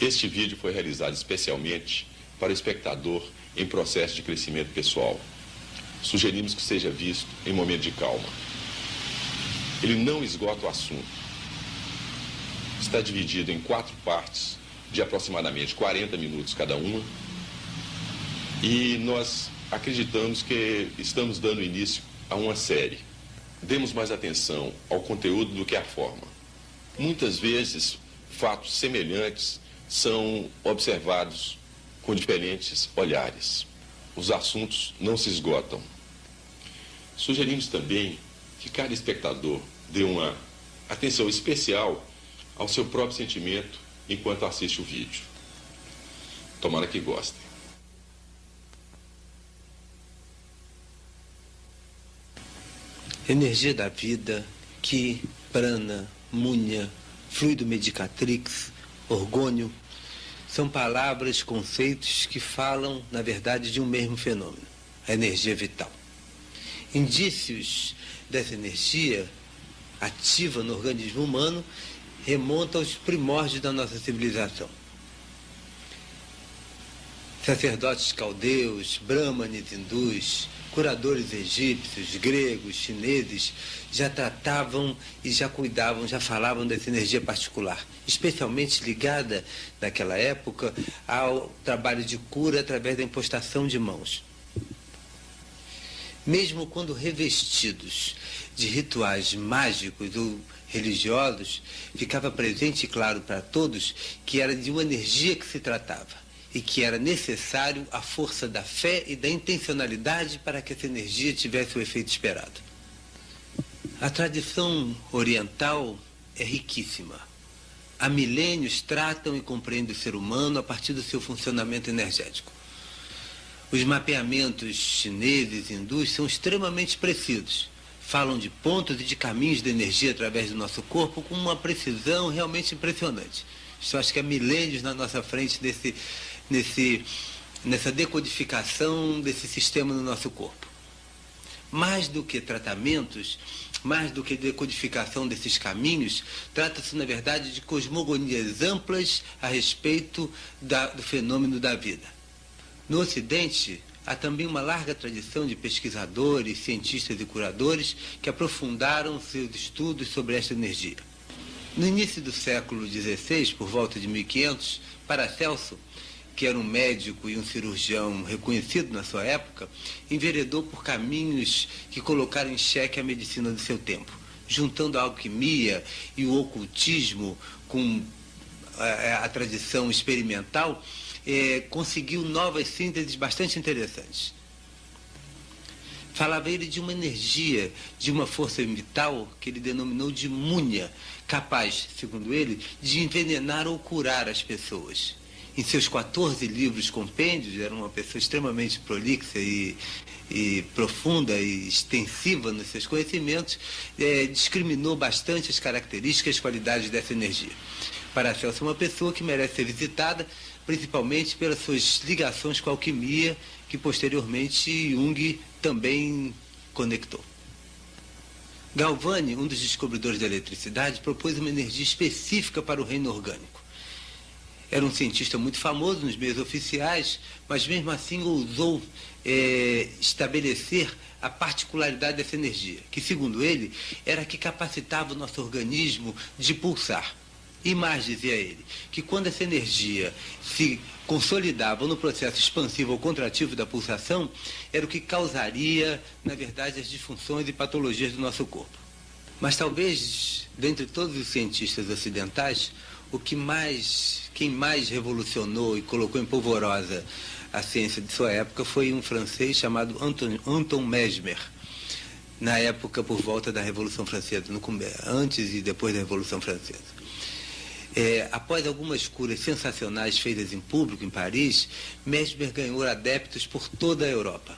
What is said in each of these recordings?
Este vídeo foi realizado especialmente para o espectador em processo de crescimento pessoal. Sugerimos que seja visto em momento de calma. Ele não esgota o assunto. Está dividido em quatro partes de aproximadamente 40 minutos cada uma. E nós acreditamos que estamos dando início a uma série. Demos mais atenção ao conteúdo do que à forma. Muitas vezes, fatos semelhantes são observados com diferentes olhares. Os assuntos não se esgotam. Sugerimos também que cada espectador dê uma atenção especial ao seu próprio sentimento enquanto assiste o vídeo. Tomara que gostem. Energia da vida, Ki, Prana, Munha, fluido medicatrix, orgônio, são palavras, conceitos que falam, na verdade, de um mesmo fenômeno, a energia vital. Indícios dessa energia ativa no organismo humano remontam aos primórdios da nossa civilização. Sacerdotes caldeus, brahmanes hindus, curadores egípcios, gregos, chineses já tratavam e já cuidavam, já falavam dessa energia particular, especialmente ligada naquela época ao trabalho de cura através da impostação de mãos. Mesmo quando revestidos de rituais mágicos ou religiosos, ficava presente e claro para todos que era de uma energia que se tratava e que era necessário a força da fé e da intencionalidade para que essa energia tivesse o efeito esperado. A tradição oriental é riquíssima. Há milênios tratam e compreendem o ser humano a partir do seu funcionamento energético. Os mapeamentos chineses e hindus são extremamente precisos. Falam de pontos e de caminhos de energia através do nosso corpo com uma precisão realmente impressionante. Isso acho que há milênios na nossa frente desse, nesse, nessa decodificação desse sistema no nosso corpo. Mais do que tratamentos, mais do que decodificação desses caminhos, trata-se, na verdade, de cosmogonias amplas a respeito da, do fenômeno da vida. No Ocidente, há também uma larga tradição de pesquisadores, cientistas e curadores que aprofundaram seus estudos sobre esta energia. No início do século XVI, por volta de 1500, Paracelso que era um médico e um cirurgião reconhecido na sua época, enveredou por caminhos que colocaram em xeque a medicina do seu tempo, juntando a alquimia e o ocultismo com a, eh, a tradição experimental, eh, conseguiu novas sínteses bastante interessantes. Falava ele de uma energia, de uma força vital que ele denominou de múnia, capaz, segundo ele, de envenenar ou curar as pessoas em seus 14 livros compêndios, era uma pessoa extremamente prolixa e, e profunda e extensiva nos seus conhecimentos, é, discriminou bastante as características e as qualidades dessa energia. Paracelso é uma pessoa que merece ser visitada, principalmente pelas suas ligações com a alquimia, que posteriormente Jung também conectou. Galvani, um dos descobridores da eletricidade, propôs uma energia específica para o reino orgânico. Era um cientista muito famoso nos meios oficiais, mas mesmo assim ousou é, estabelecer a particularidade dessa energia, que, segundo ele, era que capacitava o nosso organismo de pulsar. E mais, dizia ele, que quando essa energia se consolidava no processo expansivo ou contrativo da pulsação, era o que causaria, na verdade, as disfunções e patologias do nosso corpo. Mas talvez, dentre todos os cientistas ocidentais, o que mais, quem mais revolucionou e colocou em polvorosa a ciência de sua época foi um francês chamado Anton, Anton Mesmer, na época por volta da Revolução Francesa, no, antes e depois da Revolução Francesa. É, após algumas curas sensacionais feitas em público em Paris, Mesmer ganhou adeptos por toda a Europa.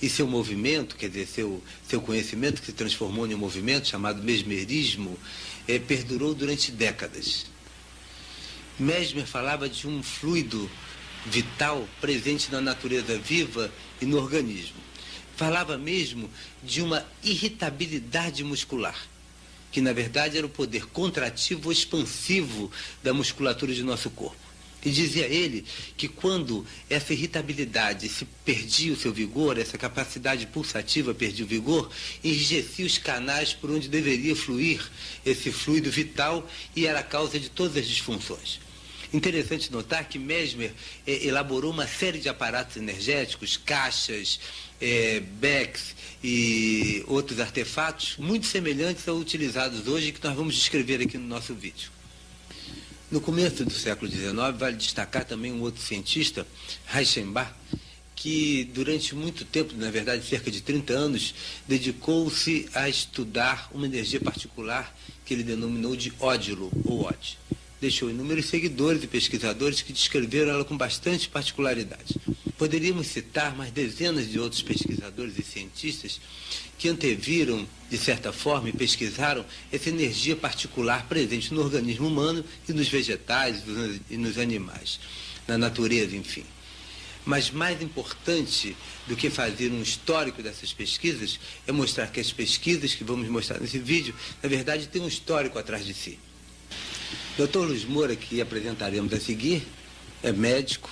E seu movimento, quer dizer, seu, seu conhecimento que se transformou em um movimento chamado mesmerismo, é, perdurou durante décadas. Mesmer falava de um fluido vital presente na natureza viva e no organismo. Falava mesmo de uma irritabilidade muscular, que na verdade era o poder contrativo expansivo da musculatura de nosso corpo. E dizia ele que quando essa irritabilidade se perdia o seu vigor, essa capacidade pulsativa perdia o vigor, enrijecia os canais por onde deveria fluir esse fluido vital e era a causa de todas as disfunções. Interessante notar que Mesmer eh, elaborou uma série de aparatos energéticos, caixas, eh, becks e outros artefatos muito semelhantes aos utilizados hoje que nós vamos descrever aqui no nosso vídeo. No começo do século XIX, vale destacar também um outro cientista, Reichenbach, que durante muito tempo, na verdade cerca de 30 anos, dedicou-se a estudar uma energia particular que ele denominou de ódilo, ou ódio deixou inúmeros seguidores e pesquisadores que descreveram ela com bastante particularidade. Poderíamos citar mais dezenas de outros pesquisadores e cientistas que anteviram, de certa forma, e pesquisaram essa energia particular presente no organismo humano e nos vegetais e nos animais, na natureza, enfim. Mas mais importante do que fazer um histórico dessas pesquisas é mostrar que as pesquisas que vamos mostrar nesse vídeo, na verdade, têm um histórico atrás de si. Dr. Luiz Moura, que apresentaremos a seguir, é médico,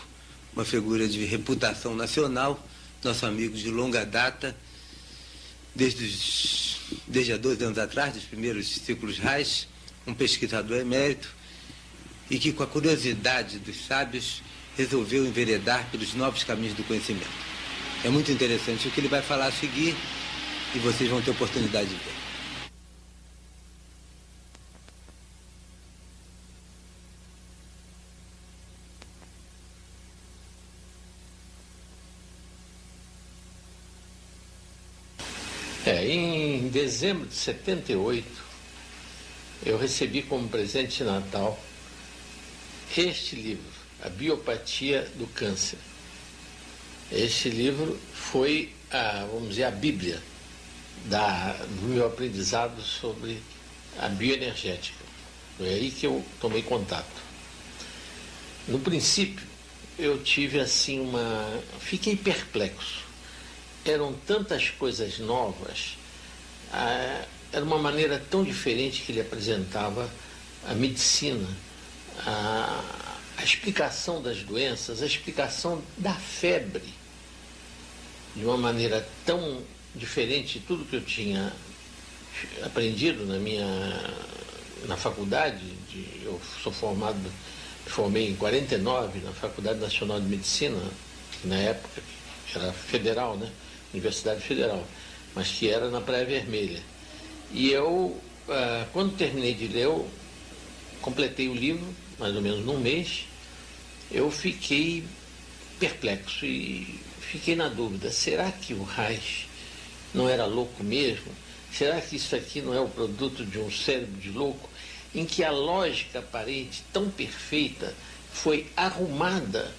uma figura de reputação nacional, nosso amigo de longa data, desde, os, desde há 12 anos atrás, dos primeiros ciclos RAIS, um pesquisador emérito, e que, com a curiosidade dos sábios, resolveu enveredar pelos novos caminhos do conhecimento. É muito interessante o que ele vai falar a seguir e vocês vão ter oportunidade de ver. É, em dezembro de 78, eu recebi como presente de Natal este livro, A Biopatia do Câncer. Este livro foi, a, vamos dizer, a Bíblia da, do meu aprendizado sobre a bioenergética. Foi aí que eu tomei contato. No princípio, eu tive assim uma. Fiquei perplexo eram tantas coisas novas, ah, era uma maneira tão diferente que ele apresentava a medicina, a, a explicação das doenças, a explicação da febre, de uma maneira tão diferente de tudo que eu tinha aprendido na minha na faculdade, de, eu sou formado, me formei em 49 na Faculdade Nacional de Medicina, na época era federal, né? Universidade Federal, mas que era na Praia Vermelha. E eu, ah, quando terminei de ler, completei o livro, mais ou menos num mês, eu fiquei perplexo e fiquei na dúvida, será que o Reich não era louco mesmo? Será que isso aqui não é o produto de um cérebro de louco em que a lógica aparente tão perfeita foi arrumada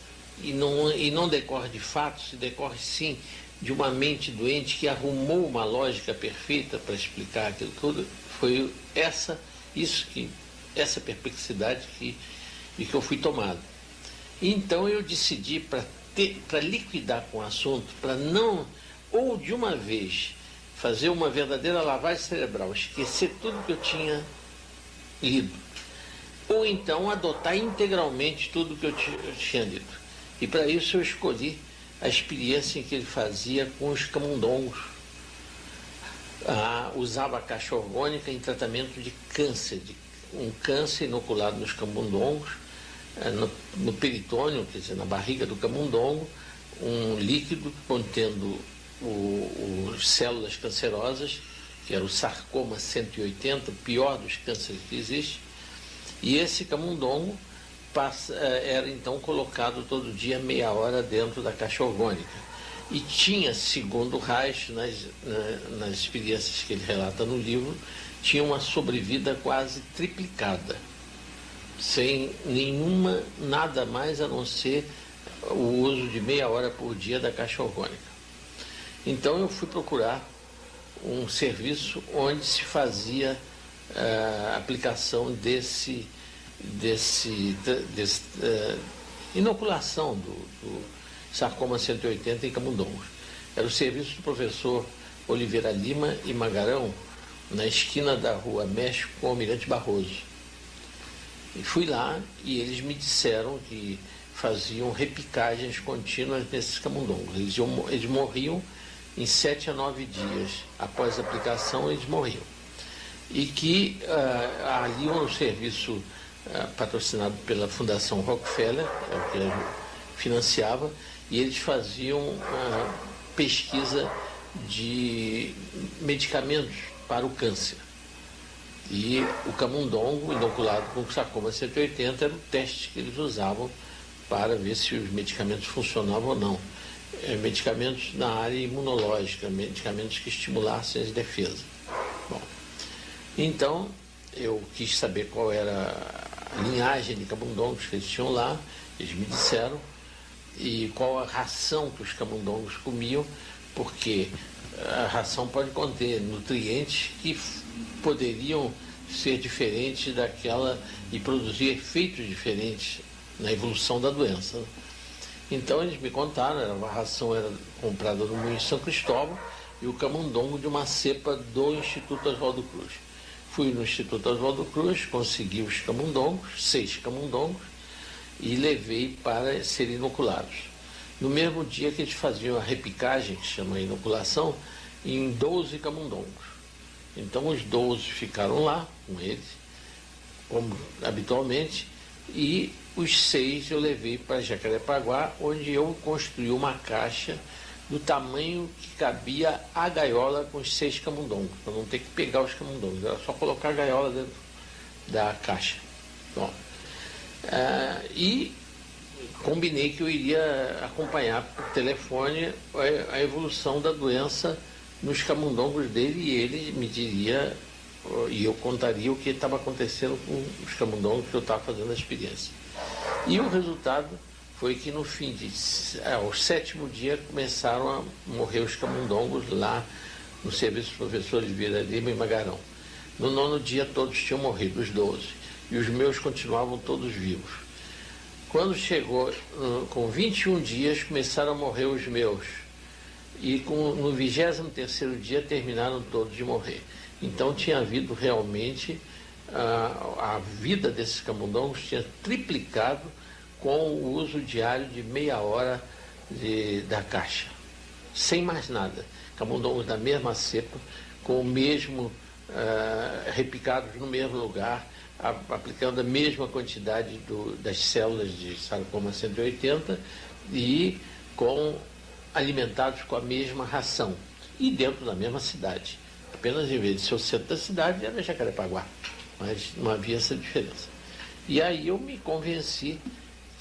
e não, e não decorre de fatos, decorre sim de uma mente doente que arrumou uma lógica perfeita para explicar aquilo tudo, foi essa, isso que, essa perplexidade que, e que eu fui tomado. Então eu decidi para liquidar com o assunto, para não, ou de uma vez, fazer uma verdadeira lavagem cerebral, esquecer tudo que eu tinha lido, ou então adotar integralmente tudo que eu, eu tinha lido. E para isso eu escolhi a experiência que ele fazia com os camundongos. Ah, usava a caixa orgânica em tratamento de câncer, de um câncer inoculado nos camundongos, eh, no, no peritônio, quer dizer, na barriga do camundongo, um líquido contendo os células cancerosas, que era o sarcoma 180, o pior dos cânceres que existe, e esse camundongo passa, eh, era então colocado todo dia meia hora dentro da caixa orgânica. E tinha, segundo Reich, nas, nas experiências que ele relata no livro, tinha uma sobrevida quase triplicada, sem nenhuma, nada mais a não ser o uso de meia hora por dia da caixa orgânica. Então eu fui procurar um serviço onde se fazia a eh, aplicação desse desse, desse uh, inoculação do, do, sarcoma 180 em camundongos. Era o serviço do professor Oliveira Lima e Magarão, na esquina da rua México com o Almirante Barroso. E fui lá e eles me disseram que faziam repicagens contínuas nesses camundongos. Eles, eles morriam em sete a nove dias. Após a aplicação, eles morriam. E que uh, ali um serviço patrocinado pela Fundação Rockefeller, é o que financiava, e eles faziam uh, pesquisa de medicamentos para o câncer. E o camundongo inoculado com sarcoma 180 era o teste que eles usavam para ver se os medicamentos funcionavam ou não. É, medicamentos na área imunológica, medicamentos que estimulassem as defesas. Bom, então eu quis saber qual era linhagem de camundongos que eles tinham lá, eles me disseram, e qual a ração que os camundongos comiam, porque a ração pode conter nutrientes que poderiam ser diferentes daquela e produzir efeitos diferentes na evolução da doença. Então eles me contaram, a ração era comprada no Moinho São Cristóvão e o camundongo de uma cepa do Instituto Oswaldo Cruz. Fui no Instituto Oswaldo Cruz, consegui os camundongos, seis camundongos, e levei para serem inoculados. No mesmo dia que eles faziam a repicagem, que chama inoculação, em 12 camundongos. Então os 12 ficaram lá com eles, como habitualmente, e os seis eu levei para Jacarepaguá, onde eu construí uma caixa do tamanho que cabia a gaiola com os seis camundongos, para não ter que pegar os camundongos, era só colocar a gaiola dentro da caixa. Bom, uh, e combinei que eu iria acompanhar por telefone a, evolução da doença nos camundongos dele e ele me diria e eu contaria o que estava acontecendo com os camundongos que eu estava fazendo a experiência. E o resultado foi que no fim de ao sétimo dia começaram a morrer os camundongos lá no serviço professor de Vila Lima e Magarão. No nono dia todos tinham morrido, os doze, e os meus continuavam todos vivos. Quando chegou com 21 dias, começaram a morrer os meus. E com, no 23 dia terminaram todos de morrer. Então tinha havido realmente a, a vida desses camundongos tinha triplicado com o uso diário de meia hora de, da caixa. Sem mais nada. Camundongos da mesma cepa, com o mesmo, uh, repicados no mesmo lugar, aplicando a mesma quantidade do, das células de sarcoma 180 e com alimentados com a mesma ração e dentro da mesma cidade. Apenas em vez de ser o centro da cidade era Jacarepaguá, mas não havia essa diferença. E aí eu me convenci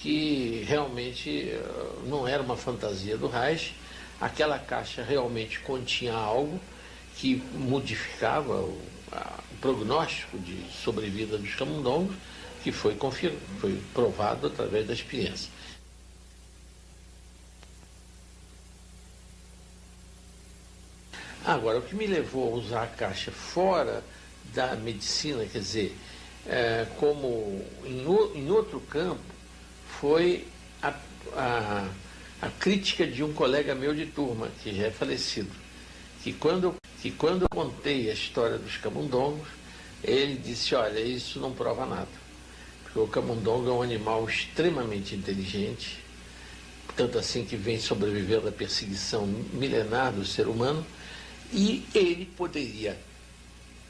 que realmente eh, não era uma fantasia do Reich, aquela caixa realmente continha algo que modificava o, a, prognóstico de sobrevida dos camundongos, que foi, foi provado através da experiência. Agora, o que me levou a usar a caixa fora da medicina, quer dizer, é, como em, em, outro campo, foi a, a, a crítica de um colega meu de turma, que já é falecido, que quando que quando eu contei a história dos camundongos, ele disse, olha, isso não prova nada. Porque o camundongo é um animal extremamente inteligente, tanto assim que vem sobrevivendo à perseguição milenar do ser humano, e ele poderia,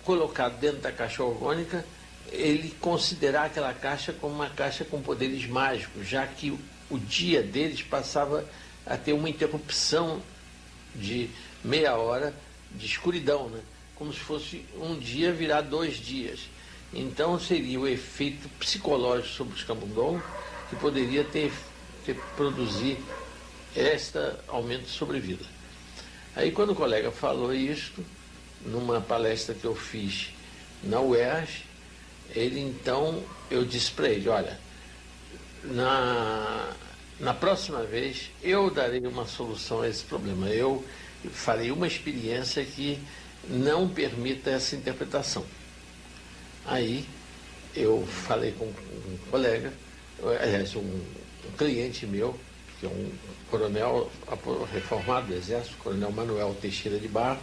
colocado dentro da caixa orgânica, ele considerar aquela caixa como uma caixa com poderes mágicos, já que o dia deles passava a ter uma interrupção de meia hora de escuridão, né? como se fosse um dia virar dois dias. Então seria o efeito psicológico sobre os camundongos que poderia ter, ter produzir este aumento de sobrevida. Aí quando o colega falou isto, numa palestra que eu fiz na UERJ, ele então, eu disse para ele, olha, na, na próxima vez eu darei uma solução a esse problema. Eu farei uma experiência que não permita essa interpretação. Aí eu falei com um colega, aliás, um, um cliente meu, que é um coronel reformado do Exército, coronel Manuel Teixeira de Barro,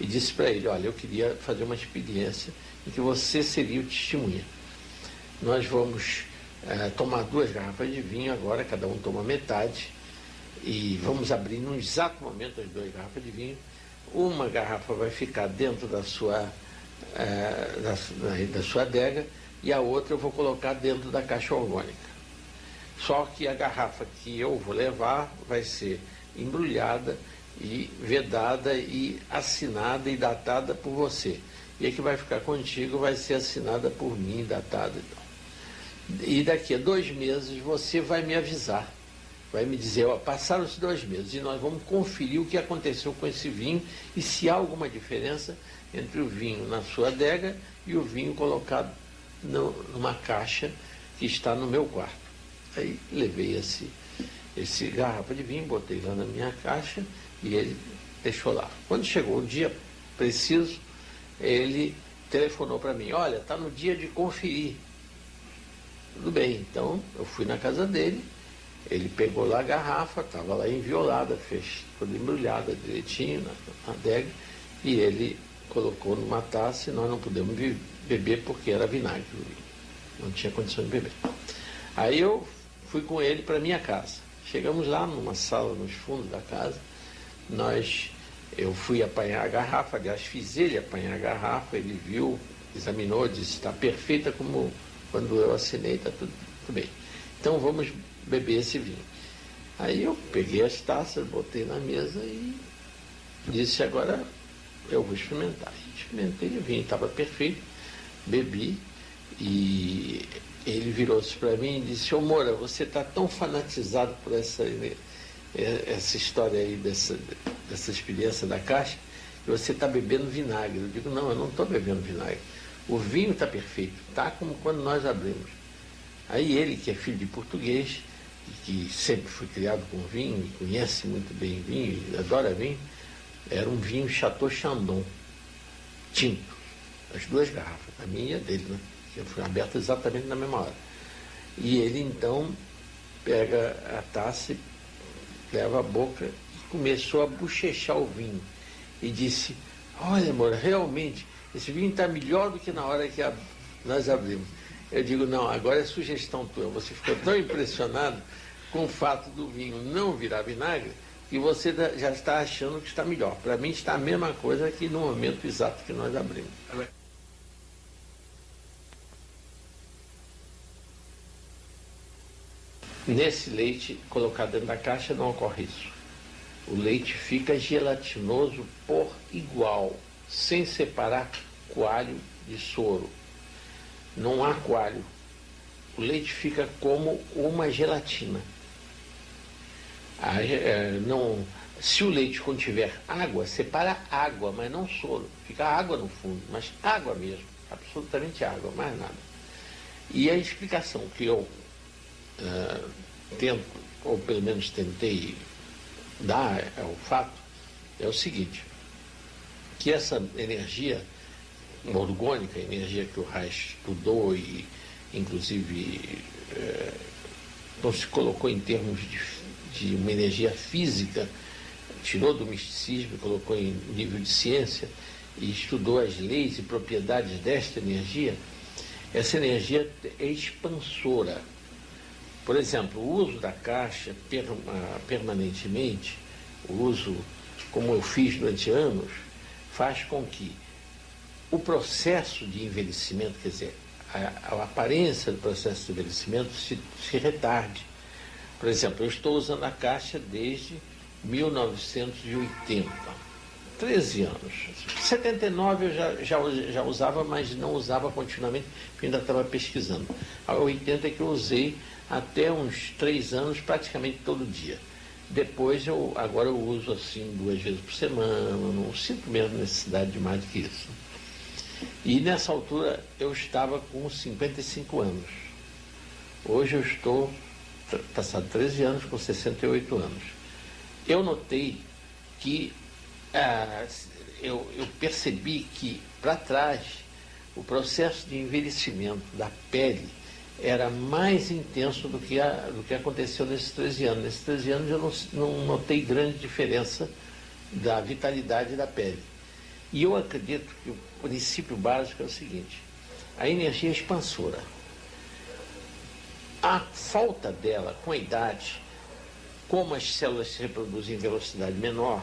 e disse para ele, olha, eu queria fazer uma experiência em que você seria o testemunha. nós vamos é, tomar duas garrafas de vinho agora, cada um toma metade, e vamos abrir num exato momento as duas garrafas de vinho. Uma garrafa vai ficar dentro da sua, é, da, da sua adega e a outra eu vou colocar dentro da caixa orgânica. Só que a garrafa que eu vou levar vai ser embrulhada e vedada e assinada e datada por você. E a que vai ficar contigo vai ser assinada por mim, datada e tal. E daqui a dois meses você vai me avisar, vai me dizer, ó, passaram os dois meses e nós vamos conferir o que aconteceu com esse vinho e se há alguma diferença entre o vinho na sua adega e o vinho colocado no, numa caixa que está no meu quarto. Aí levei esse, esse garrafa de vinho, botei lá na minha caixa e ele deixou lá. Quando chegou o dia preciso, ele telefonou para mim, olha, está no dia de conferir. Tudo bem, então eu fui na casa dele, ele pegou lá a garrafa, estava lá enviolada, fez toda embrulhada direitinho na, na adega, e ele colocou numa taça e nós não pudemos beber porque era vinagre. Não tinha condição de beber. Aí eu fui com ele para minha casa. Chegamos lá numa sala nos fundos da casa, nós eu fui apanhar a garrafa, aliás, fiz ele apanhar a garrafa, ele viu, examinou, disse, está perfeita como quando eu assinei, está tudo, tudo bem. Então vamos beber esse vinho. Aí eu peguei as taças, botei na mesa e disse, agora eu vou experimentar. Experimentei o vinho, estava perfeito, bebi e ele virou-se para mim e disse, ô Moura, você está tão fanatizado por essa, essa história aí, dessa, dessa experiência da caixa, você está bebendo vinagre. Eu digo, não, eu não estou bebendo vinagre. O vinho está perfeito, está como quando nós abrimos. Aí ele, que é filho de português, e que sempre foi criado com vinho, e conhece muito bem vinho, e adora vinho, era um vinho Chateau Chandon, tinto. As duas garrafas, a minha e a dele, né? Que foi aberta exatamente na mesma hora. E ele então pega a taça, leva a boca e começou a bochechar o vinho. E disse, olha amor, realmente esse vinho está melhor do que na hora que a, nós abrimos. Eu digo, não, agora é sugestão tua. Você ficou tão impressionado com o fato do vinho não virar vinagre que você já está achando que está melhor. Para mim está a mesma coisa que no momento exato que nós abrimos. Nesse leite colocado dentro da caixa não ocorre isso. O leite fica gelatinoso por igual sem separar coalho de soro. Não há coalho. O leite fica como uma gelatina. A, é, não, se o leite contiver água, separa água, mas não soro. Fica água no fundo, mas água mesmo, absolutamente água, mais nada. E a explicação que eu uh, tento, ou pelo menos tentei dar ao fato, é o seguinte que essa energia orgânica, energia que o Reich estudou e, inclusive, é, não se colocou em termos de, de uma energia física, tirou do misticismo colocou em nível de ciência e estudou as leis e propriedades desta energia, essa energia é expansora. Por exemplo, o uso da caixa permanentemente, o uso como eu fiz durante anos, faz com que o processo de envelhecimento, quer dizer, a, a aparência do processo de envelhecimento se, se retarde. Por exemplo, eu estou usando a caixa desde 1980, 13 anos. 79 eu já, já, já usava, mas não usava continuamente, porque ainda estava pesquisando. A 80 é que eu usei até uns 3 anos, praticamente todo dia. Depois eu agora eu uso assim duas vezes por semana, não sinto mesmo necessidade de mais do que isso. E nessa altura eu estava com 55 anos. Hoje eu estou, passado 13 anos, com 68 anos. Eu notei que ah, eu, eu percebi que para trás o processo de envelhecimento da pele era mais intenso do que, a, do que aconteceu nesses 13 anos. Nesses 13 anos eu não, não notei grande diferença da vitalidade da pele. E eu acredito que o princípio básico é o seguinte: a energia é expansora. a falta dela com a idade, como as células se reproduzem em velocidade menor,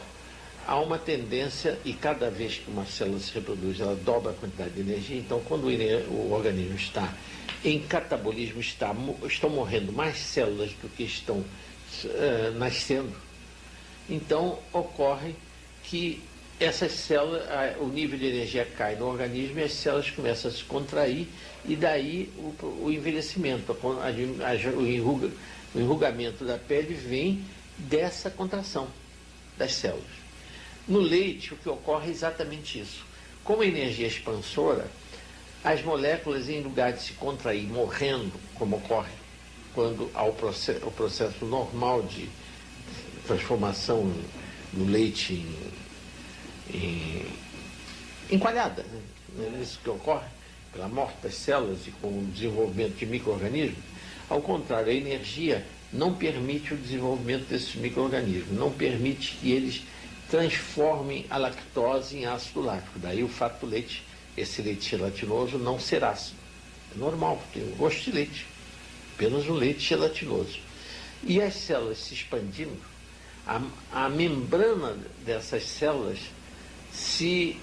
há uma tendência, e cada vez que uma célula se reproduz, ela dobra a quantidade de energia. Então, quando o, organismo está em catabolismo, está, estão morrendo mais células do que estão uh, nascendo. Então, ocorre que essas células, o nível de energia cai no organismo e as células começam a se contrair e daí o, o envelhecimento, a, a, o, enruga, o enrugamento da pele vem dessa contração das células. No leite, o que ocorre é exatamente isso. Como a energia é expansora, as moléculas, em lugar de se contrair morrendo, como ocorre quando há o processo, o processo normal de transformação no leite em, em, em coalhada, né? é isso que ocorre, pela morte das células e com o desenvolvimento de micro-organismos, ao contrário, a energia não permite o desenvolvimento desses micro-organismos, não permite que eles transformem a lactose em ácido lático. Daí o fato do leite, esse leite gelatinoso, não ser ácido. É normal, tem gosto de leite, apenas um leite gelatinoso. E as células se expandindo, a, a membrana dessas células se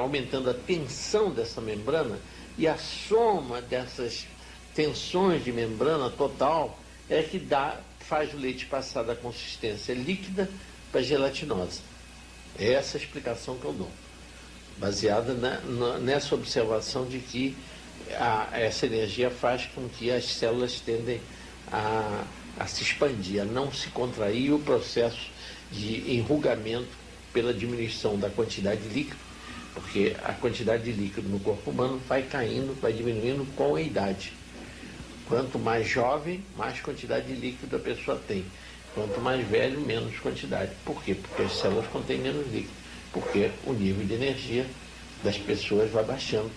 aumentando a tensão dessa membrana e a soma dessas tensões de membrana total é que dá, faz o leite passar da consistência líquida para gelatinosa. É essa a explicação que eu dou, baseada na, na, nessa observação de que a, essa energia faz com que as células tendem a, a se expandir, a não se contrair, o processo de enrugamento pela diminuição da quantidade de líquido, porque a quantidade de líquido no corpo humano vai caindo, vai diminuindo com a idade. Quanto mais jovem, mais quantidade de líquido a pessoa tem. Quanto mais velho, menos quantidade. Por quê? Porque as células contêm menos líquido. Porque o nível de energia das pessoas vai baixando.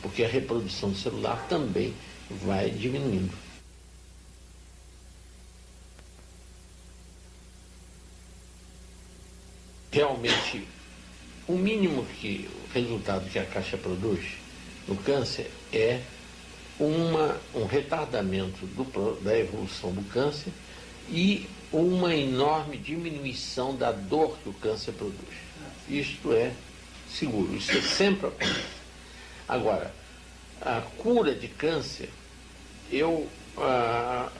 Porque a reprodução celular também vai diminuindo. Realmente, o mínimo que o resultado que a caixa produz no câncer é uma, um retardamento do, da evolução do câncer e uma enorme diminuição da dor que o câncer produz. Isto é seguro, isso é sempre acontece. Agora, a cura de câncer, eu ah,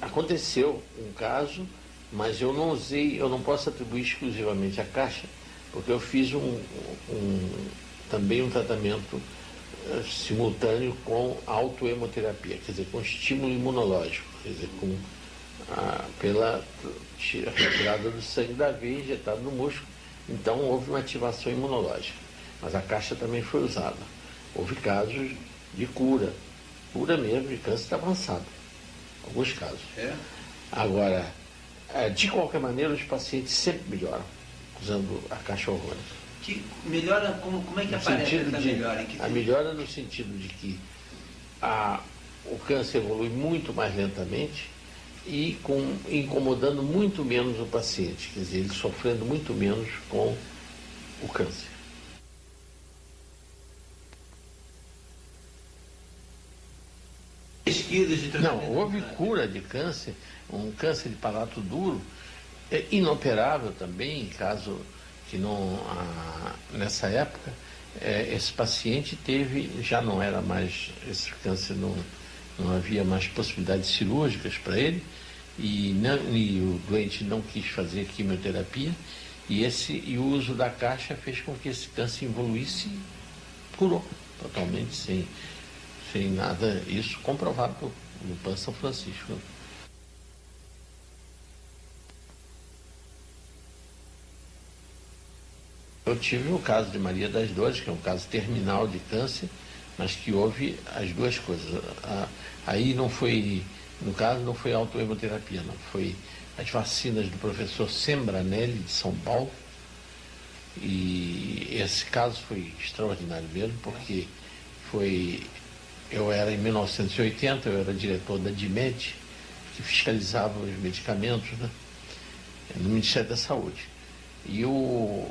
aconteceu um caso, mas eu não usei, eu não posso atribuir exclusivamente à caixa, porque eu fiz um, um também um tratamento uh, simultâneo com autoemoterapia, quer dizer, com estímulo imunológico, quer dizer, com pela retirada do sangue da veia injetado no músculo. Então houve uma ativação imunológica. Mas a caixa também foi usada. Houve casos de cura, cura mesmo de câncer avançado. Alguns casos. É. Agora, é, de qualquer maneira, os pacientes sempre melhoram usando a caixa hormônica. Que melhora, como, como é que no aparece essa de, melhora? a melhora no sentido de que a, o câncer evolui muito mais lentamente, e com, incomodando muito menos o paciente, quer dizer, ele sofrendo muito menos com o câncer. Pesquisas de Não, houve cura de câncer, um câncer de palato duro, é inoperável também, em caso que não, ah, nessa época, é, esse paciente teve, já não era mais, esse câncer não não havia mais possibilidades cirúrgicas para ele e, não, e, o doente não quis fazer quimioterapia e, esse, e o uso da caixa fez com que esse câncer evoluísse e curou totalmente sem, sem nada, isso comprovado no PAN São Francisco. Eu tive o caso de Maria das Dores, que é um caso terminal de câncer, mas que houve as duas coisas. Aí não foi, no caso, não foi autoemoterapia, não. Foi as vacinas do professor Sembranelli, de São Paulo. E esse caso foi extraordinário mesmo, porque foi. Eu era em 1980, eu era diretor da DIMED, que fiscalizava os medicamentos né, no Ministério da Saúde. E o,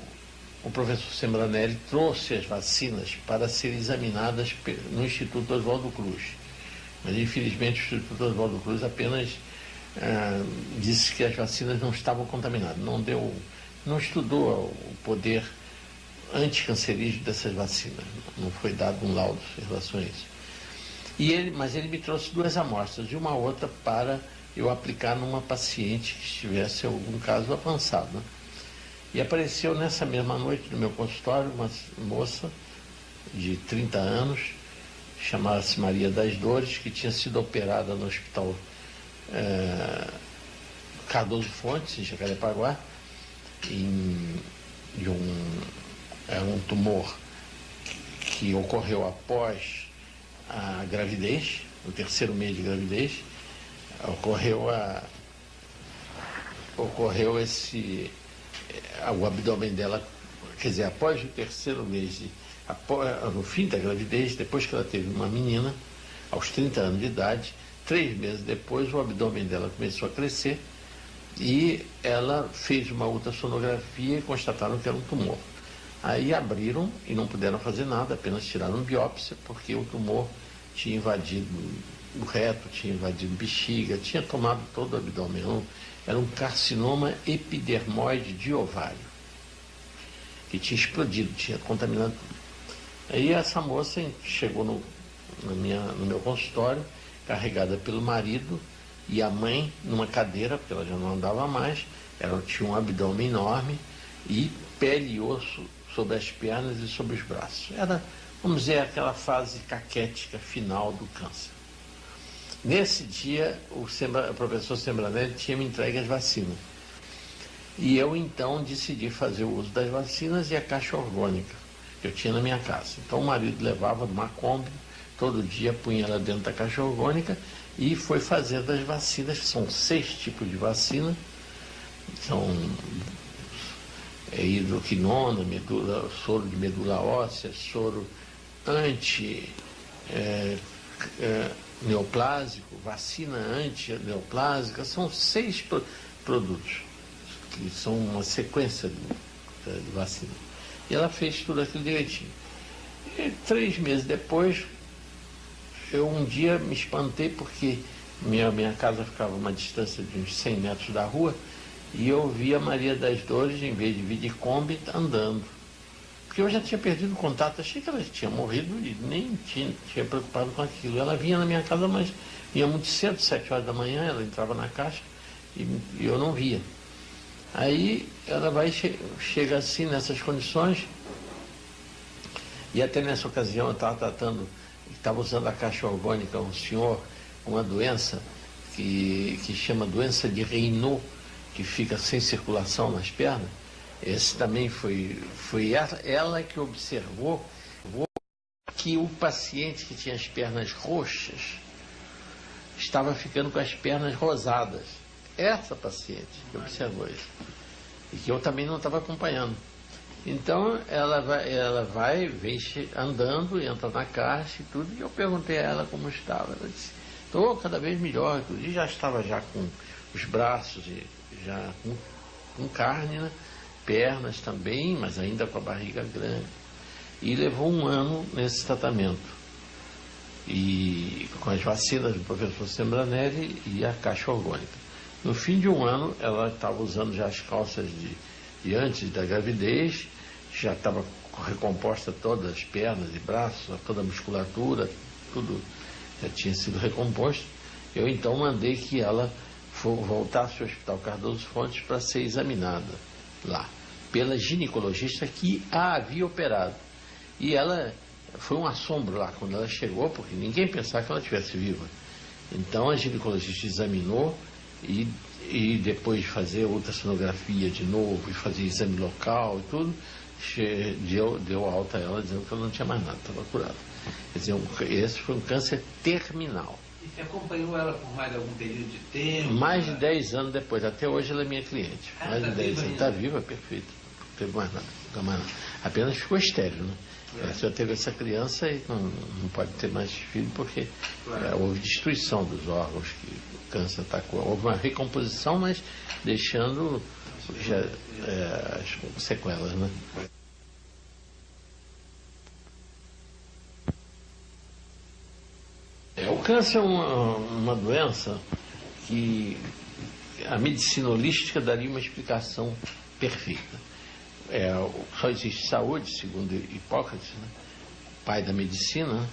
o professor Sembranelli trouxe as vacinas para serem examinadas no Instituto Oswaldo Cruz. Mas infelizmente o Instituto Oswaldo Cruz apenas ah, disse que as vacinas não estavam contaminadas, não deu, não estudou o poder anticancerígeno dessas vacinas, não foi dado um laudo em relação a isso. E ele, mas ele me trouxe duas amostras e uma outra para eu aplicar numa paciente que estivesse algum caso avançado. Né? E apareceu nessa mesma noite no meu consultório uma moça de 30 anos, chamava-se Maria das Dores, que tinha sido operada no hospital é, Cardoso Fontes, em Jacarepaguá, em, de um, é, um tumor que, que ocorreu após a gravidez, no terceiro mês de gravidez, ocorreu a ocorreu esse o abdômen dela, quer dizer, após o terceiro mês, de, no fim da gravidez, depois que ela teve uma menina, aos 30 anos de idade, três meses depois o abdômen dela começou a crescer e ela fez uma ultrassonografia e constataram que era um tumor. Aí abriram e não puderam fazer nada, apenas tiraram biópsia, porque o tumor tinha invadido o reto, tinha invadido bexiga, tinha tomado todo o abdômen. Era um carcinoma epidermoide de ovário, que tinha explodido, tinha contaminado. Aí essa moça chegou no, minha, no meu consultório, carregada pelo marido e a mãe numa cadeira, porque ela já não andava mais, ela tinha um abdômen enorme e pele e osso sobre as pernas e sobre os braços. Era, vamos dizer, aquela fase caquética final do câncer. Nesse dia, o, Sembra, o professor Sembranelli tinha me entregue as vacinas. E eu então decidi fazer o uso das vacinas e a caixa orgânica que eu tinha na minha casa. Então o marido levava numa Kombi, todo dia punha ela dentro da caixa orgânica e foi fazendo as vacinas, que são seis tipos de vacina, são é, hidroquinona, medula, soro de medula óssea, soro anti é, é, vacina anti-neoplásica, são seis pro, produtos, que são uma sequência de, de, vacina. E ela fez tudo aquilo direitinho. E três meses depois, eu um dia me espantei porque minha, minha casa ficava a uma distância de uns 100 metros da rua e eu vi a Maria das Dores, em vez de vir de Kombi, andando. Porque eu já tinha perdido o contato, achei que ela tinha morrido e nem tinha, tinha preocupado com aquilo. Ela vinha na minha casa, mas vinha muito cedo, sete horas da manhã, ela entrava na caixa e, e eu não via. Aí ela vai che chega assim nessas condições, e até nessa ocasião eu estava tratando, estava usando a caixa orgânica, um senhor com uma doença que, que chama doença de Raynaud, que fica sem circulação nas pernas, esse também foi, foi ela que observou que o paciente que tinha as pernas roxas estava ficando com as pernas rosadas. Essa paciente que observou isso. E que eu também não estava acompanhando. Então ela vai, ela vai, vem andando, entra na caixa e tudo, e eu perguntei a ela como estava. Ela disse, estou cada vez melhor, e já estava já com os braços já com, com carne, né? pernas também, mas ainda com a barriga grande. E levou um ano nesse tratamento. E com as vacinas do professor Sembranelli e a caixa orgânica. No fim de um ano, ela estava usando já as calças de, de antes da gravidez, já estava recomposta todas as pernas e braços, toda a musculatura, tudo já tinha sido recomposto. Eu então mandei que ela voltasse ao Hospital Cardoso Fontes para ser examinada lá, pela ginecologista que a havia operado. E ela foi um assombro lá quando ela chegou, porque ninguém pensava que ela estivesse viva. Então a ginecologista examinou e, e depois de fazer ultrassonografia de novo e fazer exame local e tudo, deu, deu alta a ela dizendo que ela não tinha mais nada, estava curada. Quer dizer, um, esse foi um câncer terminal. E você acompanhou ela por mais algum período de tempo? Mais de 10 anos depois, até hoje ela é minha cliente. Ah, mais tá de 10 anos. Está viva, perfeito. Não teve mais nada, mais nada. Apenas ficou estéreo, né? É. Teve essa criança e não, não pode ter mais filho porque claro. é, houve destruição dos órgãos que o câncer atacou. Houve uma recomposição, mas deixando já, é, as sequelas, né? câncer é uma, uma doença que a medicina holística daria uma explicação perfeita. É, só existe saúde, segundo Hipócrates, né? pai da medicina,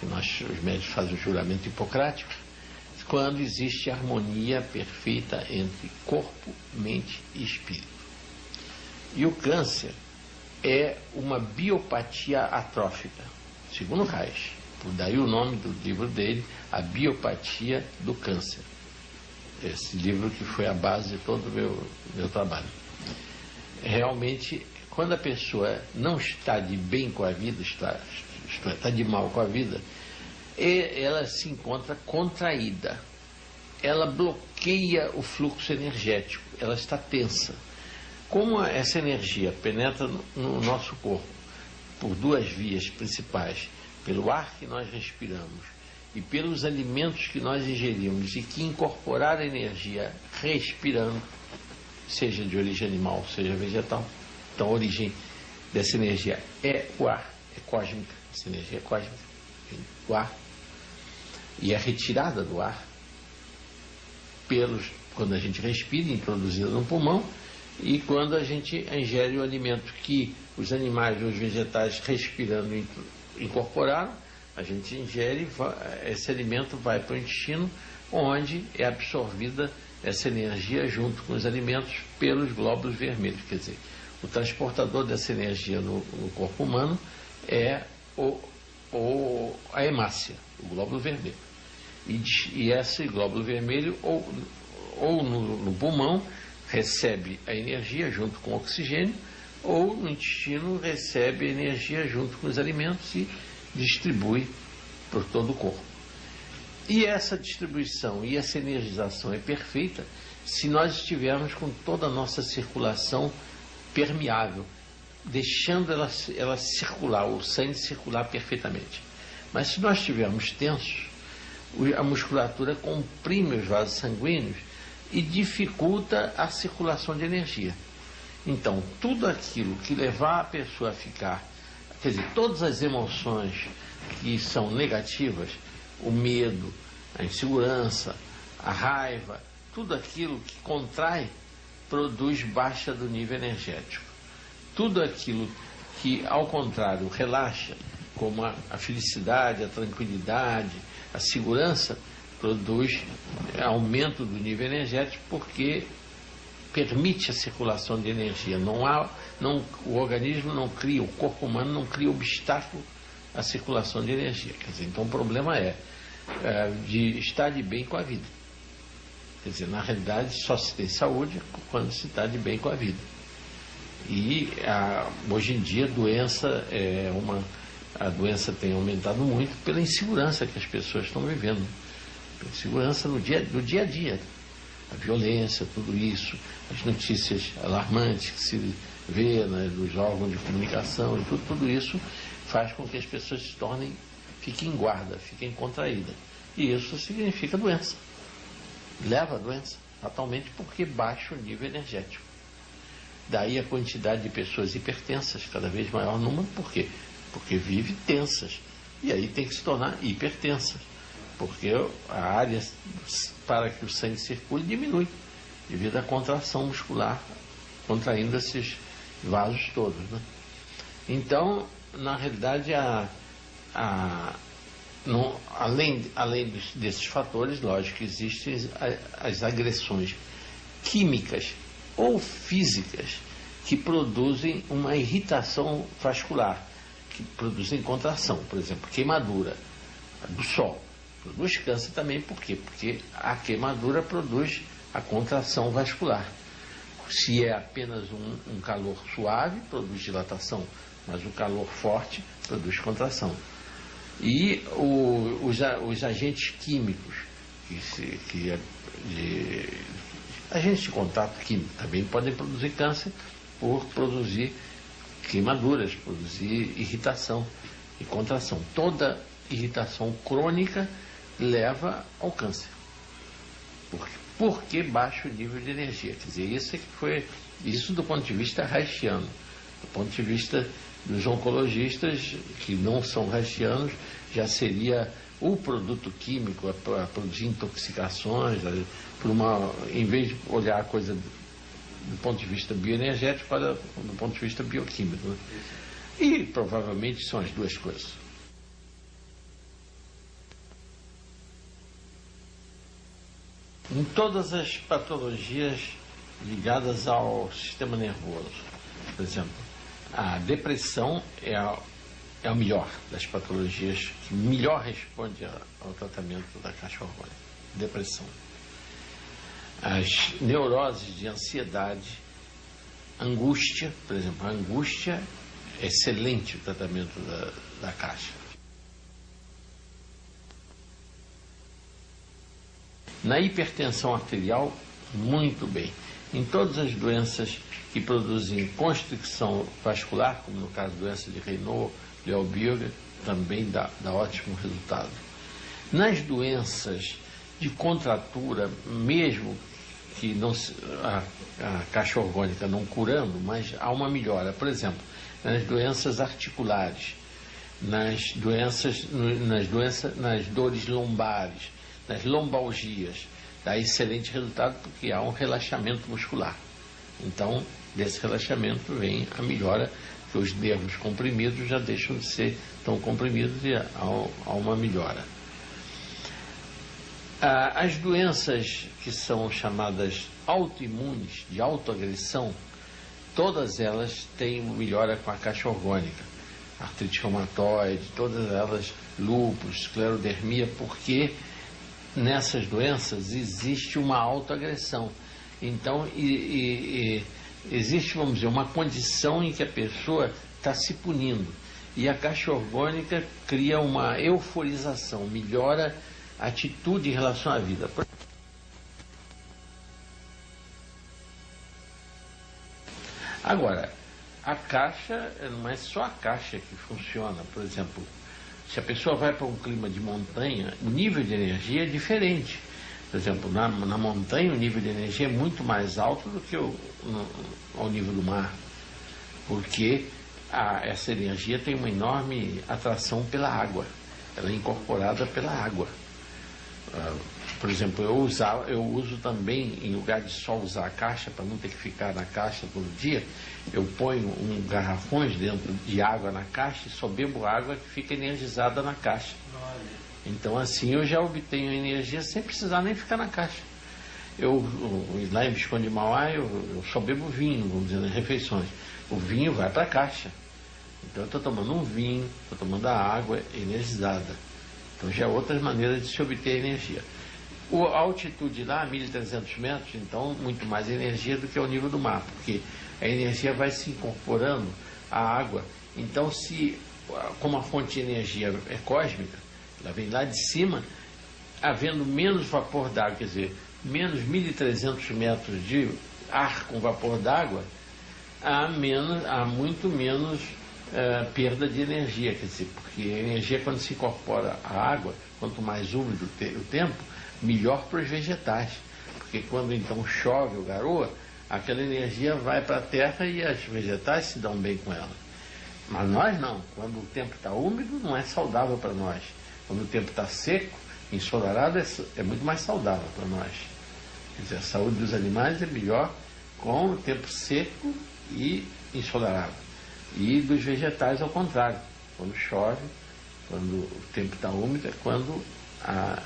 que nós, os médicos fazem o juramento hipocrático, quando existe harmonia perfeita entre corpo, mente e espírito. E o câncer é uma biopatia atrófica, segundo Reich. Por daí o nome do livro dele, A Biopatia do Câncer. Esse livro que foi a base de todo o meu, meu trabalho. Realmente, quando a pessoa não está de bem com a vida, está, está, está de mal com a vida, ela se encontra contraída. Ela bloqueia o fluxo energético, ela está tensa. Como essa energia penetra no nosso corpo por duas vias principais, pelo ar que nós respiramos e pelos alimentos que nós ingerimos e que incorporar energia respirando, seja de origem animal, seja vegetal, então a origem dessa energia é o ar, é cósmica, essa energia é cósmica, o ar e é retirada do ar pelos quando a gente respira, introduzida no pulmão, e quando a gente ingere o alimento que os animais ou os vegetais respirando incorporaram, a gente ingere, esse alimento vai para o intestino, onde é absorvida essa energia junto com os alimentos pelos glóbulos vermelhos. Quer dizer, o transportador dessa energia no, no corpo humano é o, o, a hemácia, o glóbulo vermelho. E, e esse glóbulo vermelho, ou, ou no, no pulmão, recebe a energia junto com o oxigênio, ou no intestino recebe a energia junto com os alimentos e distribui por todo o corpo. E essa distribuição e essa energização é perfeita se nós estivermos com toda a nossa circulação permeável, deixando ela, ela circular, o sangue circular perfeitamente. Mas se nós estivermos tensos, a musculatura comprime os vasos sanguíneos e dificulta a circulação de energia. Então, tudo aquilo que levar a pessoa a ficar, quer dizer, todas as emoções que são negativas, o medo, a insegurança, a raiva, tudo aquilo que contrai, produz baixa do nível energético. Tudo aquilo que, ao contrário, relaxa, como a, a felicidade, a tranquilidade, a segurança produz aumento do nível energético porque permite a circulação de energia. Não há, não, o organismo não cria, o corpo humano não cria obstáculo à circulação de energia. Dizer, então o problema é, é de estar de bem com a vida. Quer dizer, na realidade só se tem saúde quando se está de bem com a vida. E a, hoje em dia a doença é uma a doença tem aumentado muito pela insegurança que as pessoas estão vivendo. Pela insegurança no dia, no dia a dia. A violência, tudo isso, as notícias alarmantes que se vê né, nos órgãos de comunicação tudo, tudo isso faz com que as pessoas se tornem, fiquem em guarda, fiquem contraídas. E isso significa doença. Leva a doença, fatalmente porque baixa o nível energético. Daí a quantidade de pessoas hipertensas cada vez maior número, por quê? Porque vive tensas. E aí tem que se tornar hipertensas, porque a área para que o sangue circule diminui, devido à contração muscular, contraindo esses vasos todos. Né? Então, na realidade, a, a, além, além desses fatores, lógico, existem as agressões químicas ou físicas que produzem uma irritação vascular que produzem contração, por exemplo, queimadura do sol. Produz câncer também, por quê? Porque a queimadura produz a contração vascular. Se é apenas um, um calor suave, produz dilatação, mas o calor forte produz contração. E o, os, os, agentes químicos, que, se, que é de, agentes de contato químico também podem produzir câncer por produzir queimaduras, produzir irritação e contração. Toda irritação crônica leva ao câncer. Por, porque baixa o nível de energia. Quer dizer, isso é que foi isso do ponto de vista haitiano. Do ponto de vista dos oncologistas, que não são haitianos, já seria o produto químico para produzir intoxicações, por uma, em vez de olhar a coisa do ponto de vista bioenergético, para do ponto de vista bioquímico. Né? E provavelmente são as duas coisas. Em todas as patologias ligadas ao sistema nervoso, por exemplo, a depressão é a é o melhor das patologias que melhor responde ao tratamento da caixa hormônica, depressão. As neuroses de ansiedade, angústia, por exemplo, a angústia é excelente o tratamento da, da caixa. Na hipertensão arterial, muito bem. Em todas as doenças que produzem constricção vascular, como no caso doença de Raynaud, Leobioga também dá, dá ótimo resultado. Nas doenças de contratura, mesmo que não a, a caixa orgânica não curando, mas há uma melhora. Por exemplo, nas doenças articulares, nas doenças, nas doenças, nas dores lombares, nas lombalgias, dá excelente resultado porque há um relaxamento muscular. Então, desse relaxamento vem a melhora que os nervos comprimidos já deixam de ser tão comprimidos e há, há uma melhora. Ah, as doenças que são chamadas autoimunes, de autoagressão, todas elas têm melhora com a caixa orgânica. Artrite reumatoide, todas elas, lúpus, esclerodermia, porque nessas doenças existe uma autoagressão. Então, e, e, e existe, vamos dizer, uma condição em que a pessoa está se punindo. E a caixa orgânica cria uma euforização, melhora atitude em relação à vida. Agora, a caixa não é só a caixa que funciona. Por exemplo, se a pessoa vai para um clima de montanha, o nível de energia é diferente. Por exemplo, na, na montanha o nível de energia é muito mais alto do que o, no, ao nível do mar, porque a, essa energia tem uma enorme atração pela água, ela é incorporada pela água. Uh, por exemplo, eu, eu uso também, em lugar de só usar a caixa, para não ter que ficar na caixa todo dia, eu ponho um garrafões dentro de água na caixa e só bebo água que fica energizada na caixa. Então assim eu já obtenho energia sem precisar nem ficar na caixa. Eu, lá em Visconde de Mauá, eu, eu só bebo vinho, vamos dizer, nas refeições. O vinho vai para a caixa. Então eu estou tomando um vinho, estou tomando a água energizada. Então já é outras maneiras de se obter energia. A altitude lá, 1.300 metros, então muito mais energia do que o nível do mar, porque a energia vai se incorporando à água. Então, se como a fonte de energia é cósmica, ela vem lá de cima, havendo menos vapor d'água, quer dizer, menos 1.300 metros de ar com vapor d'água, há, há muito menos uh, perda de energia, quer dizer, porque a energia quando se incorpora à água, quanto mais úmido o tempo, melhor para os vegetais, porque quando então chove ou garoa, aquela energia vai para a terra e os vegetais se dão bem com ela. Mas nós não, quando o tempo está úmido, não é saudável para nós. Quando o tempo está seco, ensolarado, é, é muito mais saudável para nós. Quer dizer, a saúde dos animais é melhor com o tempo seco e ensolarado. E dos vegetais ao contrário. Quando chove, quando o tempo está úmido, é quando a,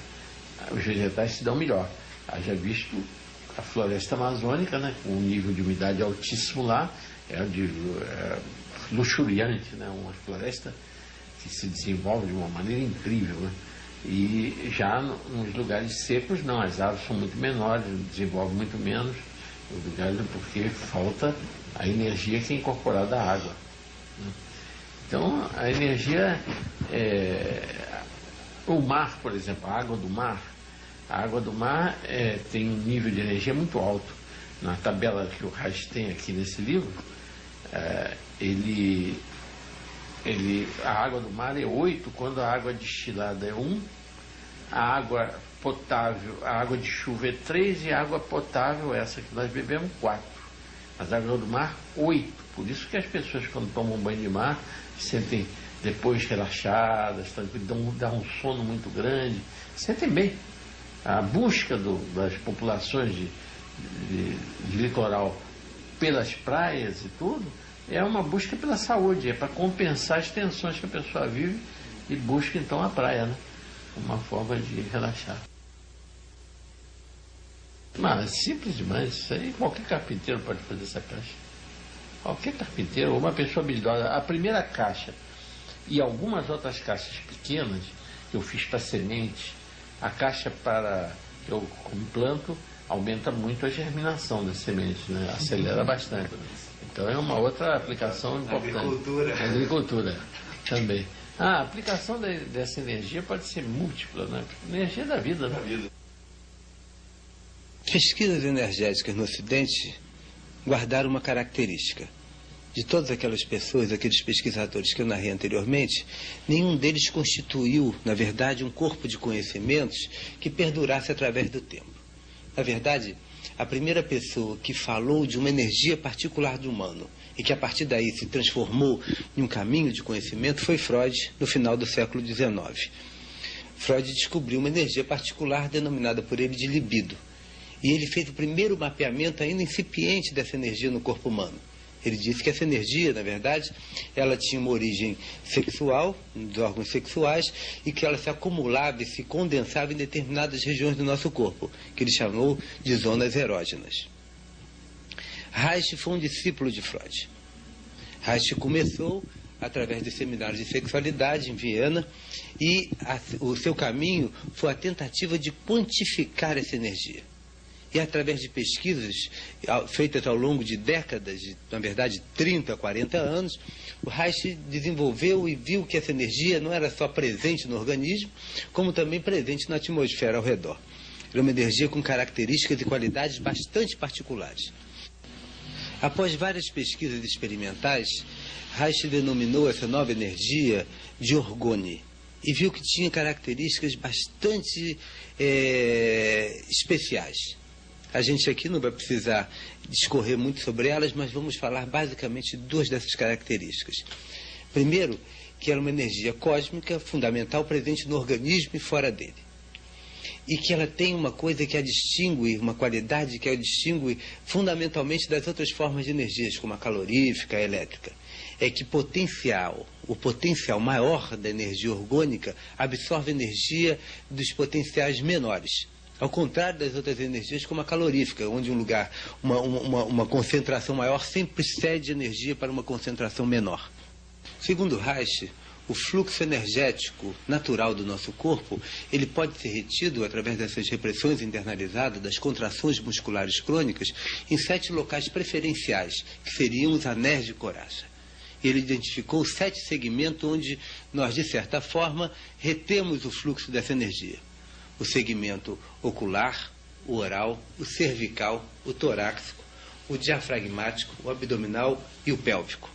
os vegetais se dão melhor. Haja visto a floresta amazônica, né, com um nível de umidade altíssimo lá, é, de, é luxuriante, né, uma floresta que se desenvolve de uma maneira incrível. Né? E já nos lugares secos, não, as árvores são muito menores, desenvolvem muito menos, porque falta a energia que é incorporada à água. Então, a energia, é, o mar, por exemplo, a água do mar, a água do mar é, tem um nível de energia muito alto. Na tabela que o Reis tem aqui nesse livro, é, ele ele, a água do mar é 8, quando a água destilada é 1, a água potável, a água de chuva é 3 e a água potável, essa que nós bebemos, 4. Mas a água do mar, 8. Por isso que as pessoas quando tomam banho de mar sentem depois relaxadas, dão, dá um sono muito grande, sentem bem. A busca do, das populações de, de, de litoral pelas praias e tudo é uma busca pela saúde, é para compensar as tensões que a pessoa vive e busca então a praia, né? Uma forma de relaxar. Mas é simples demais, isso aí qualquer carpinteiro pode fazer essa caixa. Qualquer carpinteiro, ou uma pessoa habilidosa. A primeira caixa e algumas outras caixas pequenas que eu fiz para semente, a caixa para que eu planto aumenta muito a germinação das sementes, né? acelera bastante. Então é uma outra aplicação importante. Agricultura. Agricultura também. Ah, a aplicação de, dessa energia pode ser múltipla, né? Energia da vida, né? Pesquisas energéticas no Ocidente guardaram uma característica. De todas aquelas pessoas, aqueles pesquisadores que eu narrei anteriormente, nenhum deles constituiu, na verdade, um corpo de conhecimentos que perdurasse através do tempo. Na verdade, a primeira pessoa que falou de uma energia particular do humano e que a partir daí se transformou em um caminho de conhecimento foi Freud, no final do século XIX. Freud descobriu uma energia particular denominada por ele de libido. E ele fez o primeiro mapeamento ainda incipiente dessa energia no corpo humano. Ele disse que essa energia, na verdade, ela tinha uma origem sexual, dos órgãos sexuais, e que ela se acumulava e se condensava em determinadas regiões do nosso corpo, que ele chamou de zonas erógenas. Reich foi um discípulo de Freud. Reich começou através de seminários de sexualidade em Viena e a, o seu caminho foi a tentativa de quantificar essa energia. E através de pesquisas feitas ao longo de décadas, de, na verdade 30, 40 anos, o Reich desenvolveu e viu que essa energia não era só presente no organismo, como também presente na atmosfera ao redor. Era uma energia com características e qualidades bastante particulares. Após várias pesquisas experimentais, Reich denominou essa nova energia de orgone e viu que tinha características bastante é, especiais. A gente aqui não vai precisar discorrer muito sobre elas, mas vamos falar basicamente duas dessas características. Primeiro, que ela é uma energia cósmica fundamental presente no organismo e fora dele. E que ela tem uma coisa que a distingue, uma qualidade que a distingue fundamentalmente das outras formas de energias, como a calorífica, a elétrica. É que potencial, o potencial maior da energia orgânica absorve energia dos potenciais menores. Ao contrário das outras energias, como a calorífica, onde um lugar, uma, uma, uma concentração maior sempre cede energia para uma concentração menor. Segundo Reich, o fluxo energético natural do nosso corpo, ele pode ser retido através dessas repressões internalizadas, das contrações musculares crônicas, em sete locais preferenciais, que seriam os anéis de coraça. Ele identificou sete segmentos onde nós, de certa forma, retemos o fluxo dessa energia o segmento ocular, o oral, o cervical, o torácico, o diafragmático, o abdominal e o pélvico.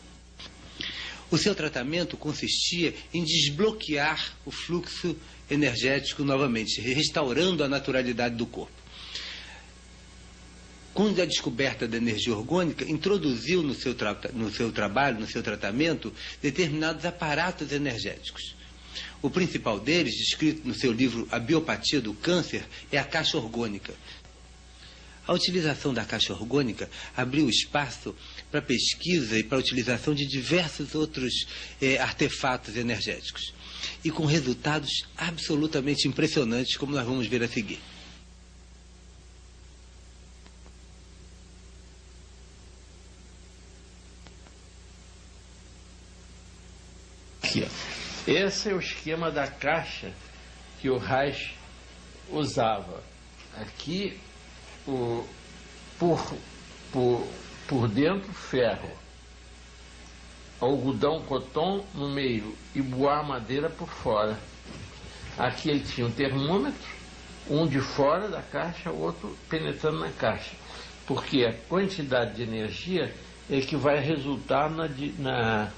O seu tratamento consistia em desbloquear o fluxo energético novamente, restaurando a naturalidade do corpo. Com a descoberta da energia orgânica, introduziu no seu, no seu trabalho, no seu tratamento, determinados aparatos energéticos. O principal deles, descrito no seu livro A Biopatia do Câncer, é a caixa orgânica. A utilização da caixa orgânica abriu espaço para pesquisa e para a utilização de diversos outros eh, artefatos energéticos. E com resultados absolutamente impressionantes, como nós vamos ver a seguir. Aqui, ó. Esse é o esquema da caixa que o Reich usava. Aqui, o, por, por, por dentro, ferro, algodão coton no meio e boa madeira por fora. Aqui ele tinha um termômetro, um de fora da caixa, o outro penetrando na caixa. Porque a quantidade de energia é que vai resultar na, na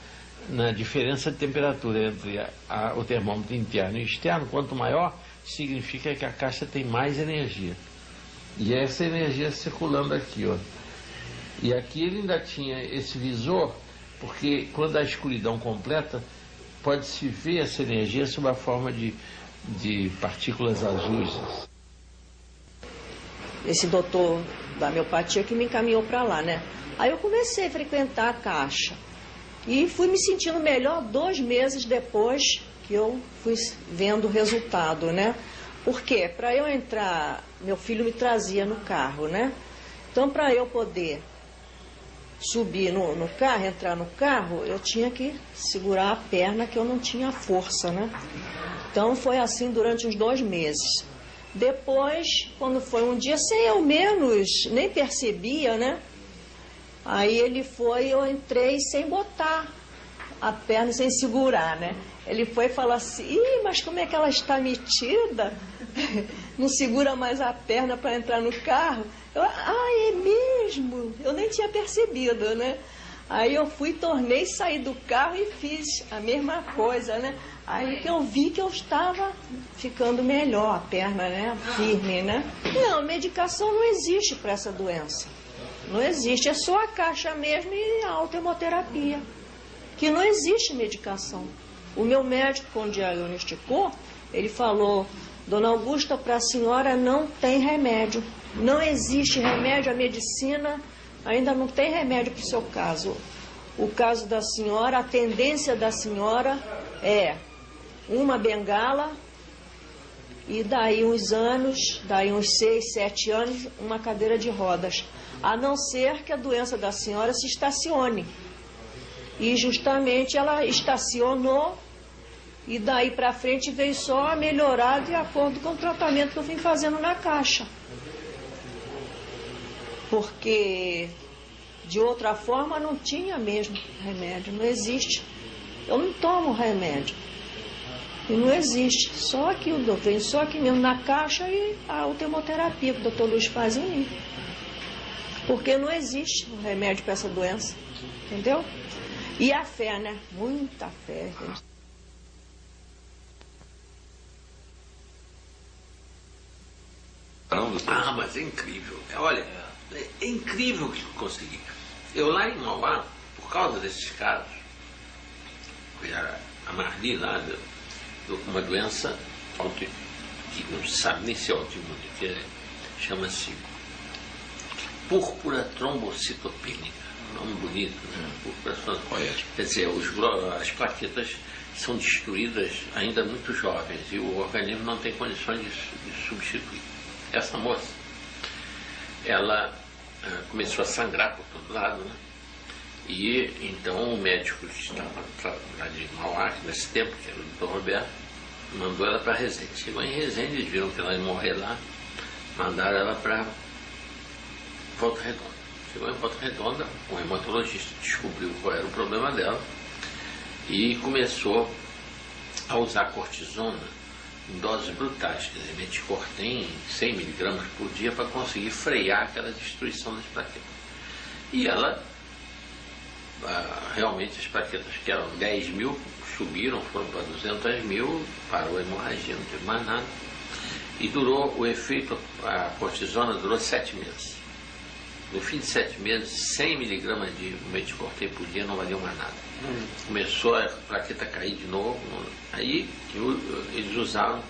na diferença de temperatura entre a, a, o termômetro interno e externo, quanto maior, significa que a caixa tem mais energia. E é essa energia circulando aqui, ó. E aqui ele ainda tinha esse visor, porque quando a escuridão completa, pode-se ver essa energia sob a forma de, de partículas azuis. Esse doutor da miopatia que me encaminhou para lá, né? Aí eu comecei a frequentar a caixa. E fui me sentindo melhor dois meses depois que eu fui vendo o resultado, né? Porque para eu entrar, meu filho me trazia no carro, né? Então, para eu poder subir no, no, carro, entrar no carro, eu tinha que segurar a perna que eu não tinha força, né? Então foi assim durante uns dois meses. Depois, quando foi um dia, sem eu menos, nem percebia, né? Aí ele foi, eu entrei sem botar a perna, sem segurar, né? Ele foi e falou assim, Ih, mas como é que ela está metida? Não segura mais a perna para entrar no carro. Eu, ah, é mesmo? Eu nem tinha percebido, né? Aí eu fui, tornei, saí do carro e fiz a mesma coisa, né? Aí que eu vi que eu estava ficando melhor, a perna, né? Firme, né? Não, medicação não existe para essa doença. Não existe, é só a caixa mesmo e a autohemoterapia. Que não existe medicação. O meu médico, quando diagnosticou, ele falou, Dona Augusta, para a senhora não tem remédio. Não existe remédio, a medicina ainda não tem remédio para o seu caso. O caso da senhora, a tendência da senhora é uma bengala e daí uns anos, daí uns seis, sete anos, uma cadeira de rodas a não ser que a doença da senhora se estacione. E justamente ela estacionou e daí para frente veio só a melhorar de acordo com o tratamento que eu vim fazendo na caixa. Porque de outra forma não tinha mesmo remédio, não existe. Eu não tomo remédio. E não existe. Só aqui o vem só aqui mesmo na caixa e a ultimoterapia que o doutor Luiz faz em mim. Porque não existe um remédio para essa doença. Entendeu? E a fé, né? Muita fé. Ah, mas é incrível. Olha, é incrível que eu consegui. Eu lá em Mauá, por causa desses casos, a Marli lá, uma doença que não se sabe nem se é autoimune, que é, chama-se púrpura trombocitopênica. Nome bonito, né? Púrpura trombocitopênica. Quer dizer, os, as plaquetas são destruídas ainda muito jovens e o organismo não tem condições de, de substituir. Essa moça, ela uh, começou a sangrar por todo lado, né? E então o médico que estava lá de Mauá, nesse tempo, que era o doutor Roberto, mandou ela para Resende. Chegou em Resende, eles viram que ela ia morrer lá, mandaram ela para Volta Redonda. Chegou em Volta Redonda, o hematologista descobriu qual era o problema dela e começou a usar cortisona em doses brutais, quer dizer, meticortem 100 miligramas por dia para conseguir frear aquela destruição das plaquetas. E ela, ah, realmente as plaquetas que eram 10 mil subiram, foram para 200 mil, parou a hemorragia, não teve mais nada. E durou, o efeito, a cortisona durou 7 meses. No fim de sete meses, 100 miligramas de meticortem por dia não valiam mais nada. Hum. Começou a plaqueta cair de novo. Aí eles usaram,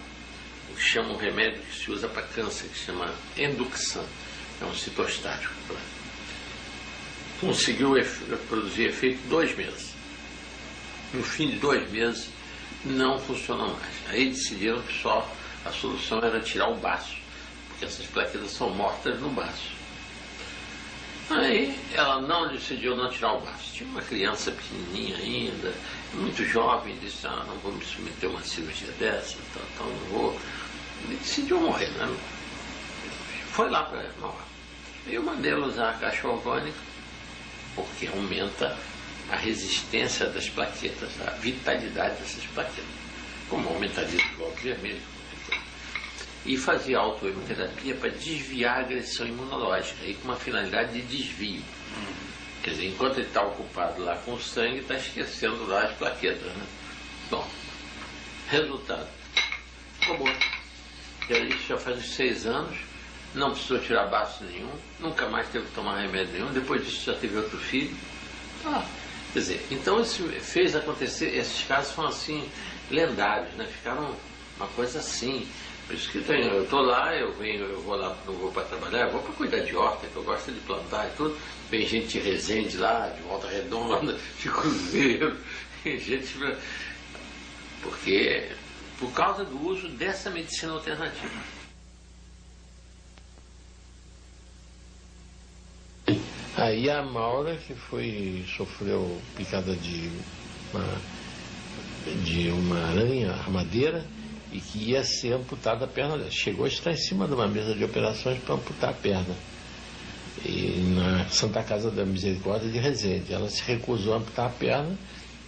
chamam um remédio que se usa para câncer, que se chama Enduxan. É um citostático. Conseguiu produzir efeito dois meses. No fim de dois meses, não funcionou mais. Aí decidiram que só a solução era tirar o baço, porque essas plaquetas são mortas no baço. Aí ela não decidiu não tirar o braço. Tinha uma criança pequenininha ainda, muito jovem, disse, ah, não vou me submeter a uma cirurgia dessa, então, então não vou. E decidiu morrer, né? Foi lá para Mauá. Eu mandei ela usar a caixa orgânica, porque aumenta a resistência das plaquetas, a vitalidade dessas plaquetas. Como aumentaria o globo vermelho e fazia autoimunoterapia para desviar a agressão imunológica, e com uma finalidade de desvio. Quer dizer, enquanto ele está ocupado lá com o sangue, está esquecendo lá as plaquetas. Né? Bom, resultado, bom. E aí já faz uns seis anos, não precisou tirar baço nenhum, nunca mais teve que tomar remédio nenhum, depois disso já teve outro filho. Tá. Quer dizer, então isso fez acontecer, esses casos foram assim, lendários, né? Ficaram uma coisa assim. Por isso que tem, eu estou lá, eu venho, eu vou lá, não vou para trabalhar, vou para cuidar de horta, que eu gosto de plantar e tudo. Vem gente de Resende lá, de Volta Redonda, de Cruzeiro, gente. Porque por causa do uso dessa medicina alternativa. Aí a Maura, que foi, sofreu picada de uma, de uma aranha armadeira e que ia ser amputada a perna dela. Chegou a estar em cima de uma mesa de operações para amputar a perna. E na Santa Casa da Misericórdia de Resende. Ela se recusou a amputar a perna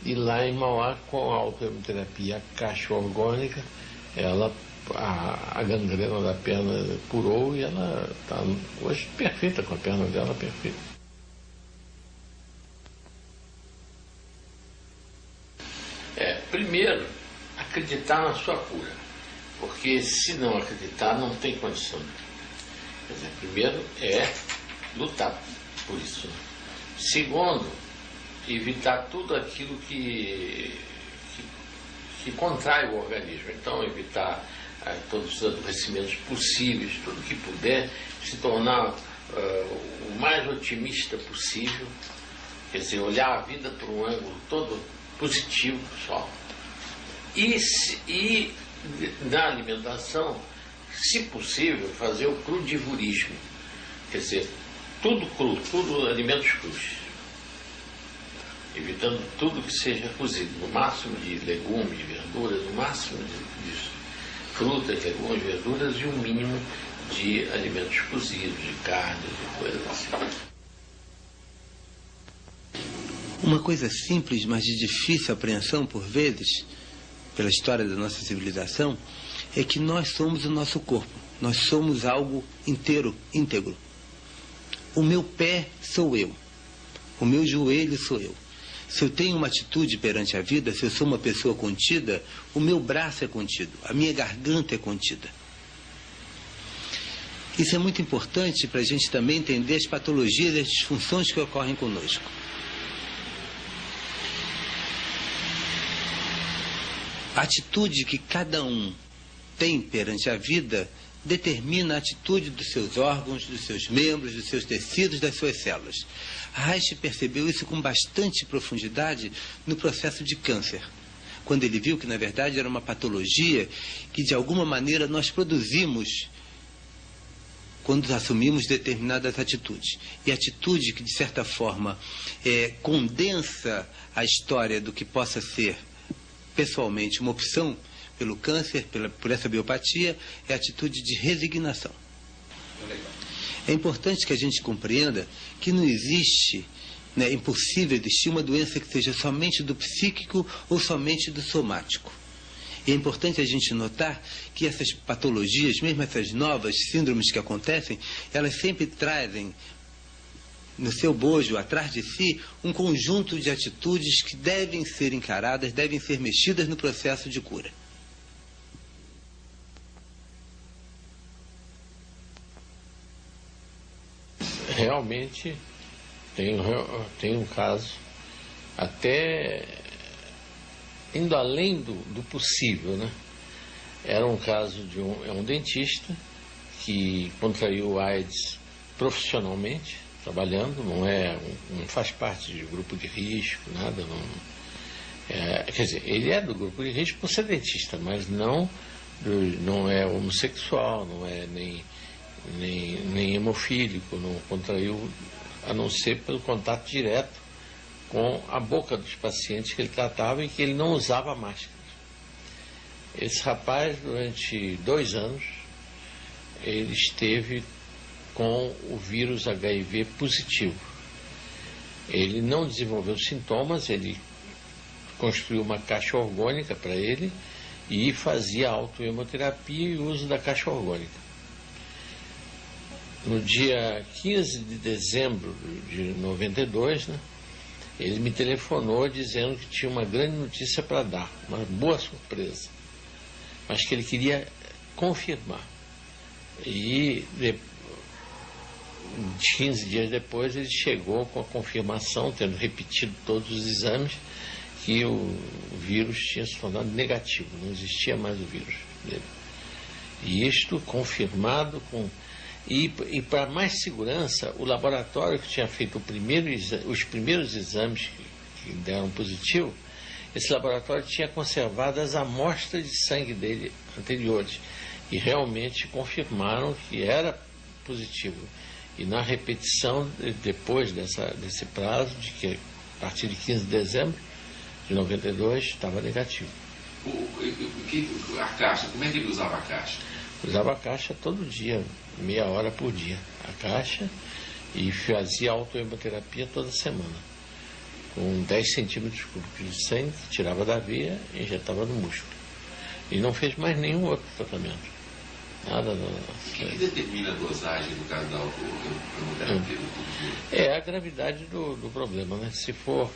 e lá em Mauá, com a autoterapia caixa orgânica, ela, a, a gangrena da perna curou e ela está hoje perfeita, com a perna dela perfeita. É, primeiro, acreditar na sua cura. Porque se não acreditar, não tem condição. Quer dizer, primeiro é lutar por isso. Segundo, evitar tudo aquilo que, que, que contrai o organismo. Então, evitar ah, todos os adoecimentos possíveis, tudo que puder, se tornar uh, o mais otimista possível, quer dizer, olhar a vida por um ângulo todo positivo só. E, e na alimentação, se possível, fazer o crudivorismo, quer dizer, tudo cru, tudo alimentos crus. Evitando tudo que seja cozido, no máximo de legumes, verduras, no máximo de, de frutas, legumes, verduras e o um mínimo de alimentos cozidos, de carnes e coisas assim. Uma coisa simples, mas de difícil apreensão por vezes, pela história da nossa civilização, é que nós somos o nosso corpo. Nós somos algo inteiro, íntegro. O meu pé sou eu. O meu joelho sou eu. Se eu tenho uma atitude perante a vida, se eu sou uma pessoa contida, o meu braço é contido, a minha garganta é contida. Isso é muito importante para a gente também entender as patologias e as disfunções que ocorrem conosco. A atitude que cada um tem perante a vida determina a atitude dos seus órgãos, dos seus membros, dos seus tecidos, das suas células. Reich percebeu isso com bastante profundidade no processo de câncer, quando ele viu que, na verdade, era uma patologia que, de alguma maneira, nós produzimos quando assumimos determinadas atitudes. E atitude que, de certa forma, é, condensa a história do que possa ser, pessoalmente, uma opção pelo câncer, pela, por essa biopatia, é a atitude de resignação. É importante que a gente compreenda que não existe, né, impossível existir uma doença que seja somente do psíquico ou somente do somático. E é importante a gente notar que essas patologias, mesmo essas novas síndromes que acontecem, elas sempre trazem no seu bojo, atrás de si, um conjunto de atitudes que devem ser encaradas, devem ser mexidas no processo de cura. realmente tem, tem um caso até indo além do, do possível, né? Era um caso de um, é um dentista que contraiu AIDS profissionalmente, trabalhando, não é, não faz parte de grupo de risco, nada, não. É, quer dizer, ele é do grupo de risco por ser dentista, mas não, não é homossexual, não é nem nem, nem hemofílico, não contraiu, a não ser pelo contato direto com a boca dos pacientes que ele tratava e que ele não usava máscara. Esse rapaz, durante dois anos, ele esteve com o vírus HIV positivo. Ele não desenvolveu sintomas, ele construiu uma caixa orgânica para ele e fazia autohemoterapia e uso da caixa orgânica no dia 15 de dezembro de 92, né, ele me telefonou dizendo que tinha uma grande notícia para dar, uma boa surpresa, mas que ele queria confirmar. E 15 dias depois, ele chegou com a confirmação, tendo repetido todos os exames, que o vírus tinha se tornado negativo, não existia mais o vírus dele. E isto confirmado com. E, e para mais segurança, o laboratório que tinha feito primeiro, os primeiros exames que, que deram positivo, esse laboratório tinha conservado as amostras de sangue dele anteriores e realmente confirmaram que era positivo. E na repetição, depois dessa, desse prazo, de que a partir de 15 de dezembro de 92 estava negativo. O, o, a caixa, como é que ele usava a caixa? Usava a caixa todo dia, meia hora por dia. A caixa e fazia autohemoterapia toda semana. Com 10 centímetros cúbicos de sangue, tirava da veia e injetava no músculo. E não fez mais nenhum outro tratamento. Nada, nada. O que, que determina a dosagem no caso da autohemoterapia? É. é a gravidade do, do problema, né? Se for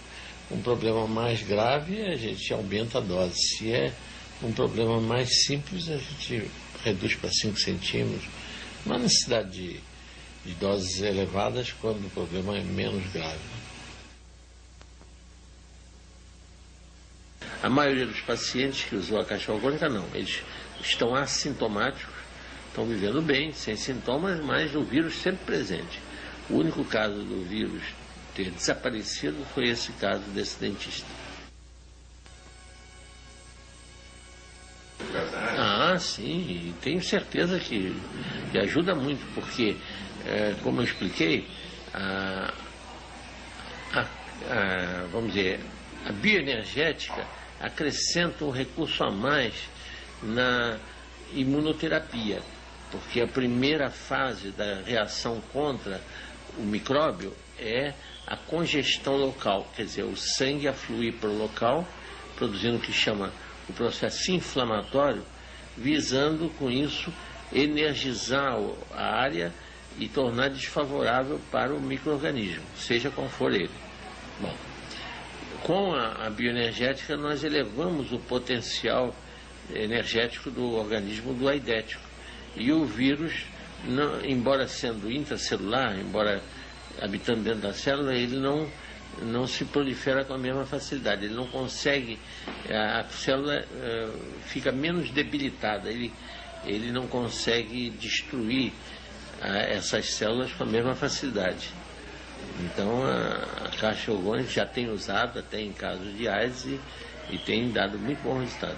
um problema mais grave, a gente aumenta a dose. Se é um problema mais simples, a gente reduz para 5 centímetros. Não há necessidade de, de doses elevadas quando o problema é menos grave. A maioria dos pacientes que usou a caixa orgânica não, eles estão assintomáticos, estão vivendo bem, sem sintomas, mas o vírus sempre presente. O único caso do vírus ter desaparecido foi esse caso desse dentista. Ah, sim, tenho certeza que, que ajuda muito, porque, é, como eu expliquei, a, a, a, vamos dizer, a bioenergética acrescenta um recurso a mais na imunoterapia, porque a primeira fase da reação contra o micróbio é a congestão local, quer dizer, o sangue afluir para o local, produzindo o que chama o processo inflamatório, visando com isso energizar a área e tornar desfavorável para o microorganismo, seja qual for ele. Bom, com a, a bioenergética nós elevamos o potencial energético do organismo do aidético. E o vírus, não, embora sendo intracelular, embora habitando dentro da célula, ele não, não se prolifera com a mesma facilidade. Ele não consegue, a célula uh, fica menos debilitada, ele, ele não consegue destruir uh, essas células com a mesma facilidade. Então a, a caixa orgânica já tem usado até em casos de AIDS e, e tem dado muito bom resultado.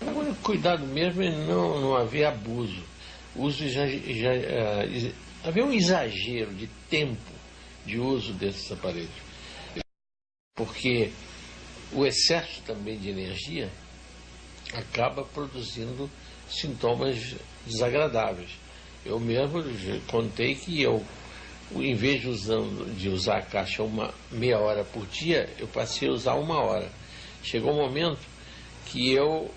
O cuidado mesmo não, não haver abuso uso já, uh, havia um exagero de tempo de uso desses aparelhos. Porque o excesso também de energia acaba produzindo sintomas desagradáveis. Eu mesmo contei que eu, em vez de, usando, de usar a caixa uma meia hora por dia, eu passei a usar uma hora. Chegou um momento que eu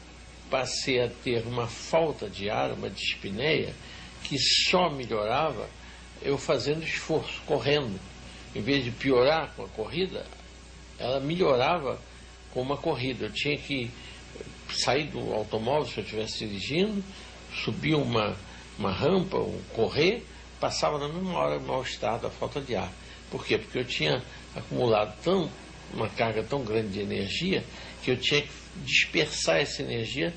passei a ter uma falta de ar, uma dispneia, que só melhorava eu fazendo esforço, correndo. Em vez de piorar com a corrida, ela melhorava com uma corrida. Eu tinha que sair do automóvel se eu estivesse dirigindo, subir uma, uma rampa, um correr, passava na mesma hora mau estado, a falta de ar. Por quê? Porque eu tinha acumulado tão, uma carga tão grande de energia que eu tinha que dispersar essa energia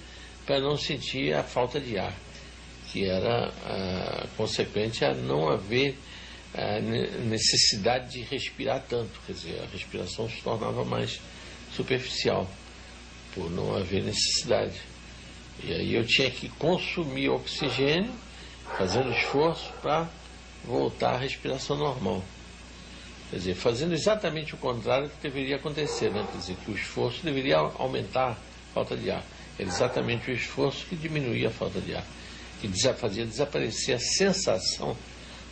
para não sentir a falta de ar, que era a, consequente a não haver a necessidade de respirar tanto, quer dizer, a respiração se tornava mais superficial, por não haver necessidade. E aí eu tinha que consumir oxigênio, fazendo esforço para voltar à respiração normal. Quer dizer, fazendo exatamente o contrário que deveria acontecer, né? Quer dizer, que o esforço deveria aumentar a falta de ar. Era exatamente o esforço que diminuía a falta de ar, que fazia desaparecer a sensação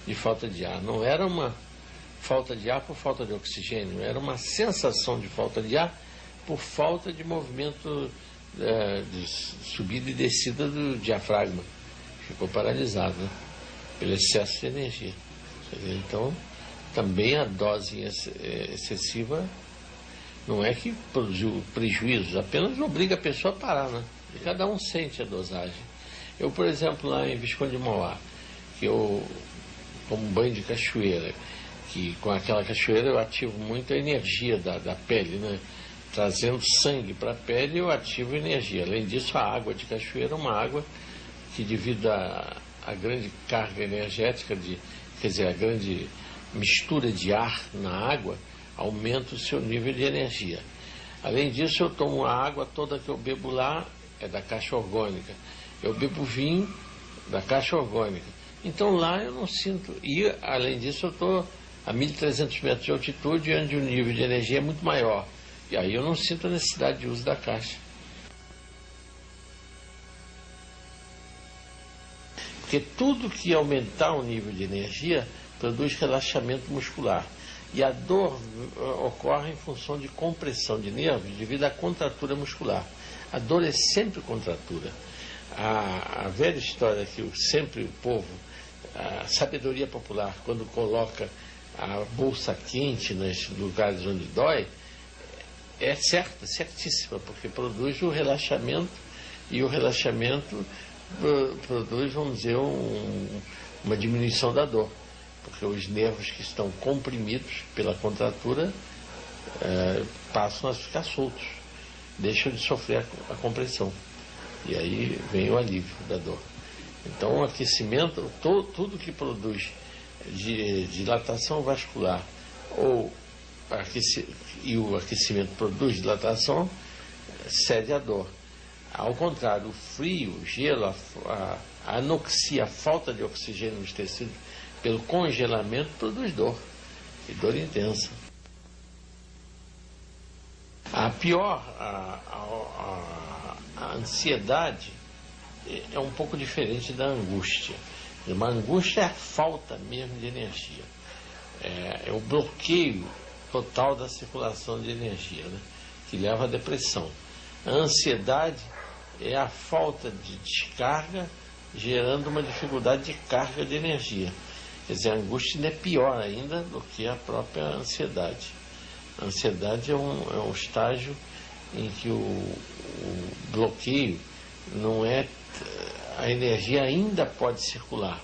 de falta de ar. Não era uma falta de ar por falta de oxigênio, era uma sensação de falta de ar por falta de movimento é, de subida e descida do diafragma. Ficou paralisado né? pelo excesso de energia. Então, também a dose eh, excessiva não é que produziu prejuízos, apenas obriga a pessoa a parar, né? Cada um sente a dosagem. Eu, por exemplo, lá em Visconde de Mauá, que eu tomo banho de cachoeira, que com aquela cachoeira eu ativo muito a energia da, da pele, né? Trazendo sangue para a pele eu ativo energia. Além disso, a água de cachoeira é uma água que devido à grande carga energética, de, quer dizer, a grande mistura de ar na água, aumenta o seu nível de energia. Além disso, eu tomo a água toda que eu bebo lá, é da caixa orgânica. Eu bebo vinho da caixa orgânica. Então lá eu não sinto. E, além disso, eu estou a 1.300 metros de altitude, onde o nível de energia é muito maior. E aí eu não sinto a necessidade de uso da caixa. Porque tudo que aumentar o nível de energia produz relaxamento muscular. E a dor eh, ocorre em função de compressão de nervos devido à contratura muscular. A dor é sempre contratura. A, a velha história que sempre o povo, a sabedoria popular, quando coloca a bolsa quente nos lugares onde dói, é certa, certíssima, porque produz o relaxamento e o relaxamento produz, vamos dizer, um, uma diminuição da dor, porque os nervos que estão comprimidos pela contratura é, passam a ficar soltos, deixam de sofrer a, a compressão. E aí vem o alívio da dor. Então, o aquecimento, to, tudo que produz de dilatação vascular ou aqueci, e o aquecimento produz dilatação, cede à dor. Ao contrário, o frio, o gelo, a, a anoxia, a falta de oxigênio nos tecidos, pelo congelamento, produz dor, e dor intensa. A pior, a, a, a, ansiedade é um pouco diferente da angústia. Uma angústia é a falta mesmo de energia. É, é o bloqueio total da circulação de energia, né? que leva à depressão. A ansiedade é a falta de descarga, gerando uma dificuldade de carga de energia. Quer dizer, a angústia é pior ainda do que a própria ansiedade. A ansiedade é um, é um estágio em que o, o bloqueio não é. A energia ainda pode circular,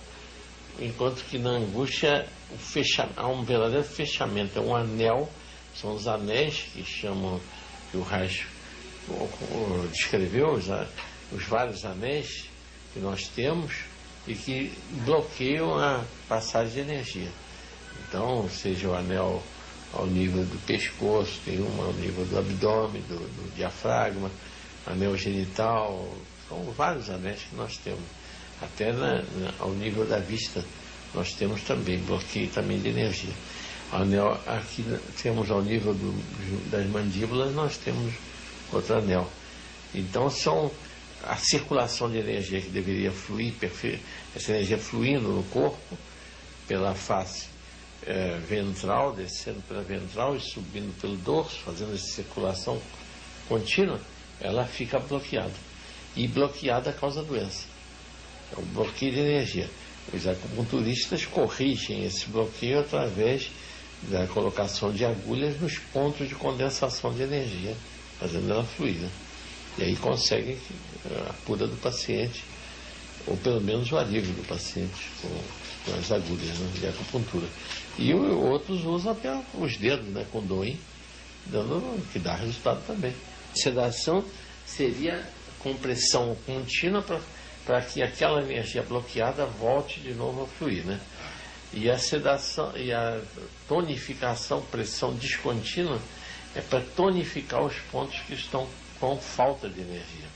enquanto que na angústia o fecha, há um verdadeiro fechamento, é um anel, são os anéis que chamam, que o Reich descreveu, os, os vários anéis que nós temos e que bloqueiam a passagem de energia. Então, seja o anel ao nível do pescoço, tem um ao nível do abdômen, do, do diafragma, anel genital, são vários anéis que nós temos. Até na, na, ao nível da vista nós temos também bloqueio também de energia. Anel, aqui temos ao nível do, das mandíbulas, nós temos outro anel. Então são a circulação de energia que deveria fluir, essa energia fluindo no corpo, pela face é, ventral, descendo pela ventral e subindo pelo dorso, fazendo essa circulação contínua, ela fica bloqueada. E bloqueada causa doença. É um bloqueio de energia. Os acupunturistas corrigem esse bloqueio através da colocação de agulhas nos pontos de condensação de energia, fazendo ela fluir. Né? E aí conseguem a cura do paciente, ou pelo menos o alívio do paciente com, com as agulhas né, de acupuntura. E outros usam até os dedos, né, com doim, dando, que dá resultado também. Sedação seria compressão contínua para para que aquela energia bloqueada volte de novo a fluir, né? E a sedação e a tonificação, pressão descontínua, é para tonificar os pontos que estão com falta de energia.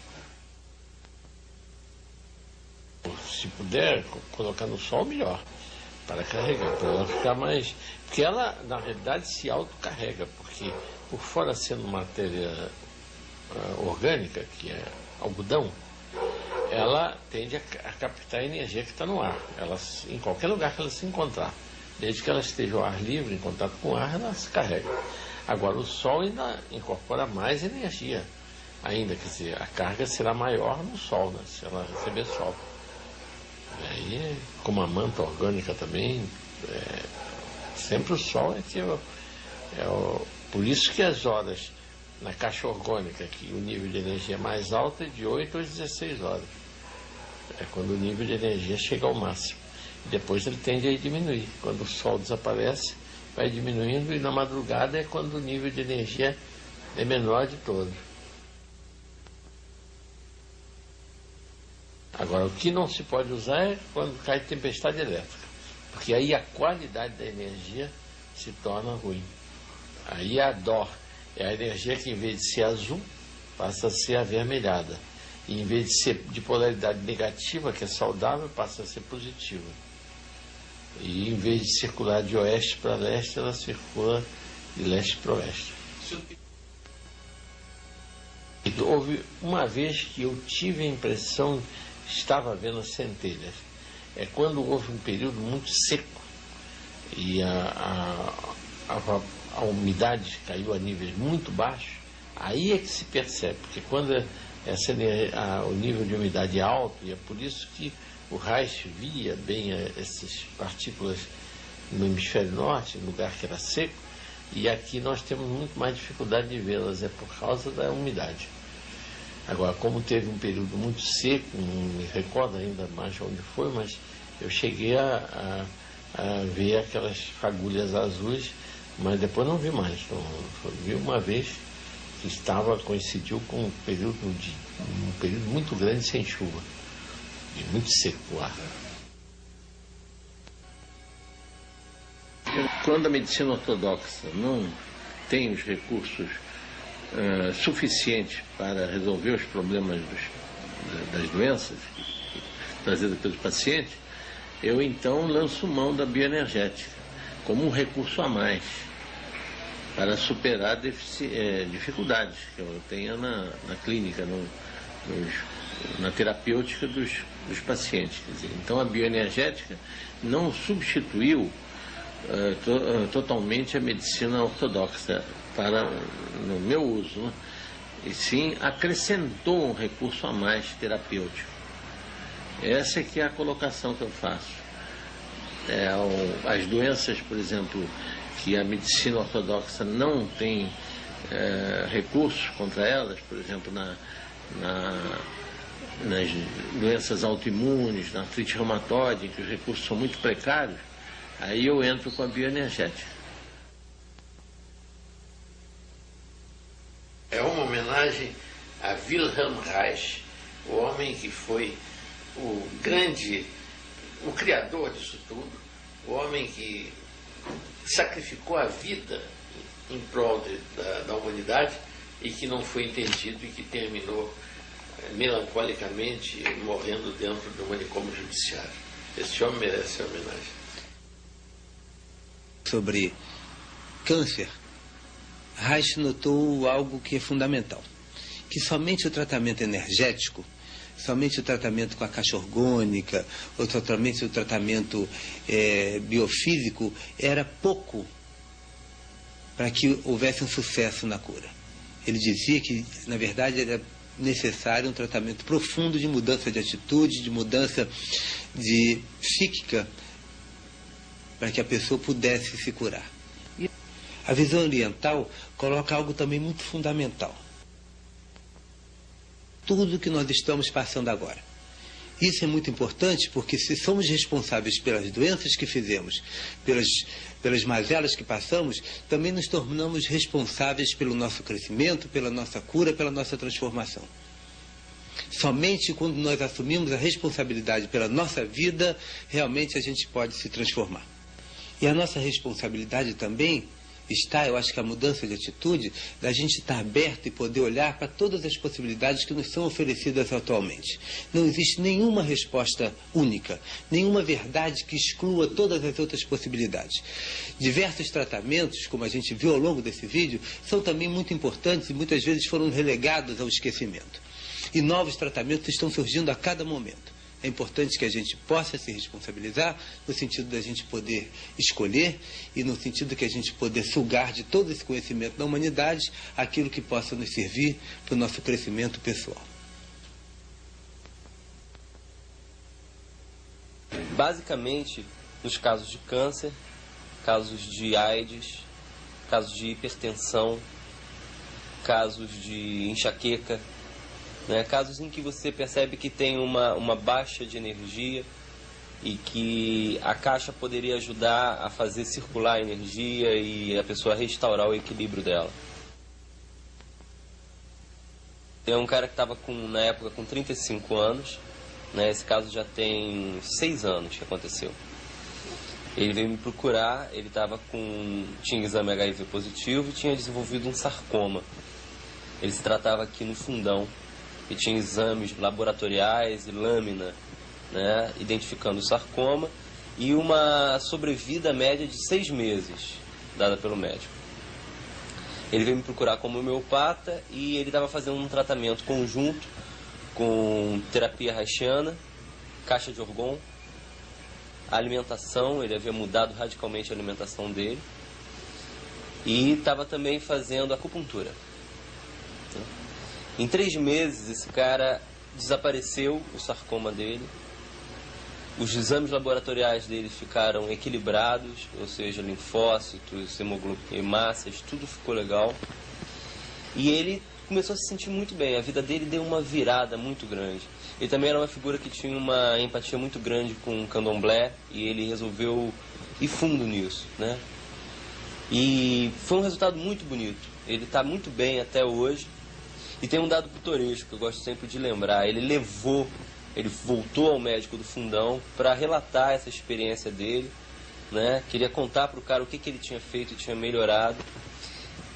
Se puder colocar no sol, melhor, para carregar, para ela ficar mais. Porque ela, na realidade, se autocarrega, porque por fora sendo matéria uh, orgânica, que é algodão, ela tende a, a captar a energia que está no ar. Ela, em qualquer lugar que ela se encontrar, desde que ela esteja ao ar livre, em contato com o ar, ela se carrega. Agora, o Sol ainda incorpora mais energia ainda, quer dizer, a carga será maior no Sol, né, se ela receber Sol. Aí, como a manta orgânica também, é, sempre o Sol é que é o, é o, por isso que as horas na caixa orgânica, que o nível de energia é mais alto é de 8 às 16 horas. É quando o nível de energia chega ao máximo. Depois ele tende a diminuir. Quando o sol desaparece, vai diminuindo e na madrugada é quando o nível de energia é menor de todo. Agora, o que não se pode usar é quando cai tempestade elétrica, porque aí a qualidade da energia se torna ruim. Aí a dó é a energia que, em vez de ser azul, passa a ser avermelhada. E em vez de ser de polaridade negativa, que é saudável, passa a ser positiva. E em vez de circular de oeste para leste, ela circula de leste para oeste. Houve uma vez que eu tive a impressão estava vendo as centelhas. É quando houve um período muito seco e a, a, a, a umidade caiu a níveis muito baixos, aí é que se percebe, porque quando essa, a, o nível de umidade é alto, e é por isso que o Reich via bem eh, essas partículas no hemisfério norte, no lugar que era seco, e aqui nós temos muito mais dificuldade de vê-las, é por causa da umidade. Agora, como teve um período muito seco, não me recordo ainda mais onde foi, mas eu cheguei a, a, a ver aquelas fagulhas azuis, mas depois não vi mais. Então, vi uma vez que estava, coincidiu com um período, de, um período muito grande sem chuva, e muito seco o ar. Quando a medicina ortodoxa não tem os recursos uh, suficiente para resolver os problemas dos, das doenças trazidas pelos pacientes, eu então lanço mão da bioenergética como um recurso a mais para superar é, dificuldades que eu tenho na, na clínica, no, nos, na terapêutica dos, dos pacientes. Dizer, então a bioenergética não substituiu uh, to, totalmente a medicina ortodoxa para no meu uso, né? e sim acrescentou um recurso a mais terapêutico. Essa é que é a colocação que eu faço. É, as doenças, por exemplo, que a medicina ortodoxa não tem é, recursos contra elas, por exemplo, na, na, nas doenças autoimunes, na artrite reumatoide, em que os recursos são muito precários, aí eu entro com a bioenergética. é uma homenagem a Wilhelm Reich, o homem que foi o grande, o criador disso tudo, o homem que sacrificou a vida em prol de, da, da, humanidade e que não foi entendido e que terminou é, melancolicamente morrendo dentro do manicômio judiciário. Esse homem merece a homenagem. Sobre câncer, Reich notou algo que é fundamental, que somente o tratamento energético, somente o tratamento com a caixa orgânica, ou somente o tratamento é, biofísico era pouco para que houvesse um sucesso na cura. Ele dizia que, na verdade, era necessário um tratamento profundo de mudança de atitude, de mudança de psíquica, para que a pessoa pudesse se curar. A visão oriental coloca algo também muito fundamental. Tudo que nós estamos passando agora. Isso é muito importante porque se somos responsáveis pelas doenças que fizemos, pelas, pelas mazelas que passamos, também nos tornamos responsáveis pelo nosso crescimento, pela nossa cura, pela nossa transformação. Somente quando nós assumimos a responsabilidade pela nossa vida, realmente a gente pode se transformar. E a nossa responsabilidade também está, eu acho que a mudança de atitude, da gente estar aberto e poder olhar para todas as possibilidades que nos são oferecidas atualmente. Não existe nenhuma resposta única, nenhuma verdade que exclua todas as outras possibilidades. Diversos tratamentos, como a gente viu ao longo desse vídeo, são também muito importantes e muitas vezes foram relegados ao esquecimento. E novos tratamentos estão surgindo a cada momento. É importante que a gente possa se responsabilizar no sentido da gente poder escolher e no sentido que a gente poder sugar de todo esse conhecimento da humanidade aquilo que possa nos servir para o nosso crescimento pessoal. Basicamente, nos casos de câncer, casos de AIDS, casos de hipertensão, casos de enxaqueca, Né? Casos em que você percebe que tem uma, uma baixa de energia e que a caixa poderia ajudar a fazer circular a energia e a pessoa restaurar o equilíbrio dela. Tem um cara que estava na época com 35 anos, né? esse caso já tem 6 anos que aconteceu. Ele veio me procurar, ele estava com. tinha exame HIV positivo e tinha desenvolvido um sarcoma. Ele se tratava aqui no fundão e tinha exames laboratoriais e lâmina, né, identificando o sarcoma e uma sobrevida média de seis meses, dada pelo médico. Ele veio me procurar como homeopata e ele estava fazendo um tratamento conjunto com terapia haitiana, caixa de orgon, alimentação, ele havia mudado radicalmente a alimentação dele e estava também fazendo acupuntura. Em três meses, esse cara desapareceu o sarcoma dele, os exames laboratoriais dele ficaram equilibrados, ou seja, linfócitos, hemácias, tudo ficou legal. E ele começou a se sentir muito bem, a vida dele deu uma virada muito grande. Ele também era uma figura que tinha uma empatia muito grande com o candomblé e ele resolveu ir fundo nisso, né? E foi um resultado muito bonito. Ele está muito bem até hoje. E tem um dado pitoresco que eu gosto sempre de lembrar. Ele levou, ele voltou ao médico do fundão para relatar essa experiência dele, né? Queria contar para o cara o que, que ele tinha feito e tinha melhorado.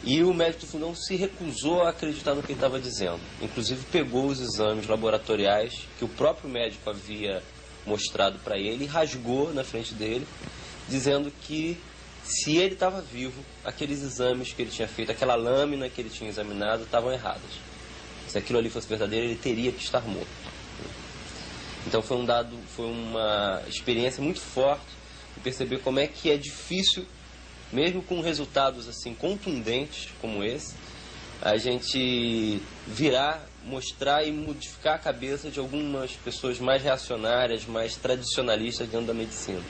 E o médico do fundão se recusou a acreditar no que ele estava dizendo. Inclusive pegou os exames laboratoriais que o próprio médico havia mostrado para ele e rasgou na frente dele, dizendo que se ele estava vivo, aqueles exames que ele tinha feito, aquela lâmina que ele tinha examinado, estavam erradas. Se aquilo ali fosse verdadeiro, ele teria que estar morto. Então foi um dado, foi uma experiência muito forte de perceber como é que é difícil mesmo com resultados assim contundentes como esse, a gente virar, mostrar e modificar a cabeça de algumas pessoas mais reacionárias, mais tradicionalistas dentro da medicina.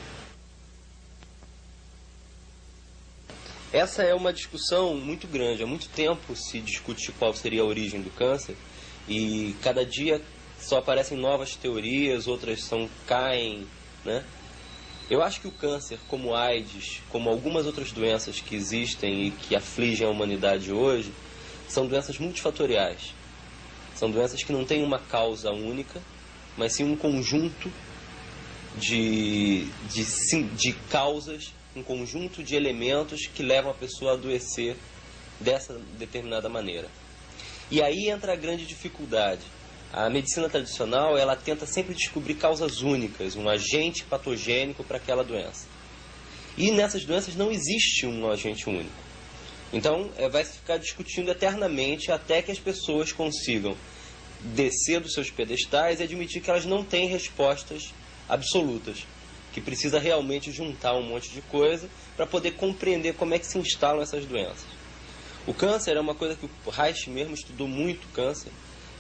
Essa é uma discussão muito grande. Há muito tempo se discute qual seria a origem do câncer e cada dia só aparecem novas teorias, outras são caem, né? Eu acho que o câncer, como AIDS, como algumas outras doenças que existem e que afligem a humanidade hoje, são doenças multifatoriais. São doenças que não têm uma causa única, mas sim um conjunto de, de, de causas, um conjunto de elementos que levam a pessoa a adoecer dessa determinada maneira. E aí entra a grande dificuldade a medicina tradicional, ela tenta sempre descobrir causas únicas, um agente patogênico para aquela doença. E nessas doenças não existe um agente único. Então, é, vai se ficar discutindo eternamente até que as pessoas consigam descer dos seus pedestais e admitir que elas não têm respostas absolutas, que precisa realmente juntar um monte de coisa para poder compreender como é que se instalam essas doenças. O câncer é uma coisa que o Reich mesmo estudou muito câncer,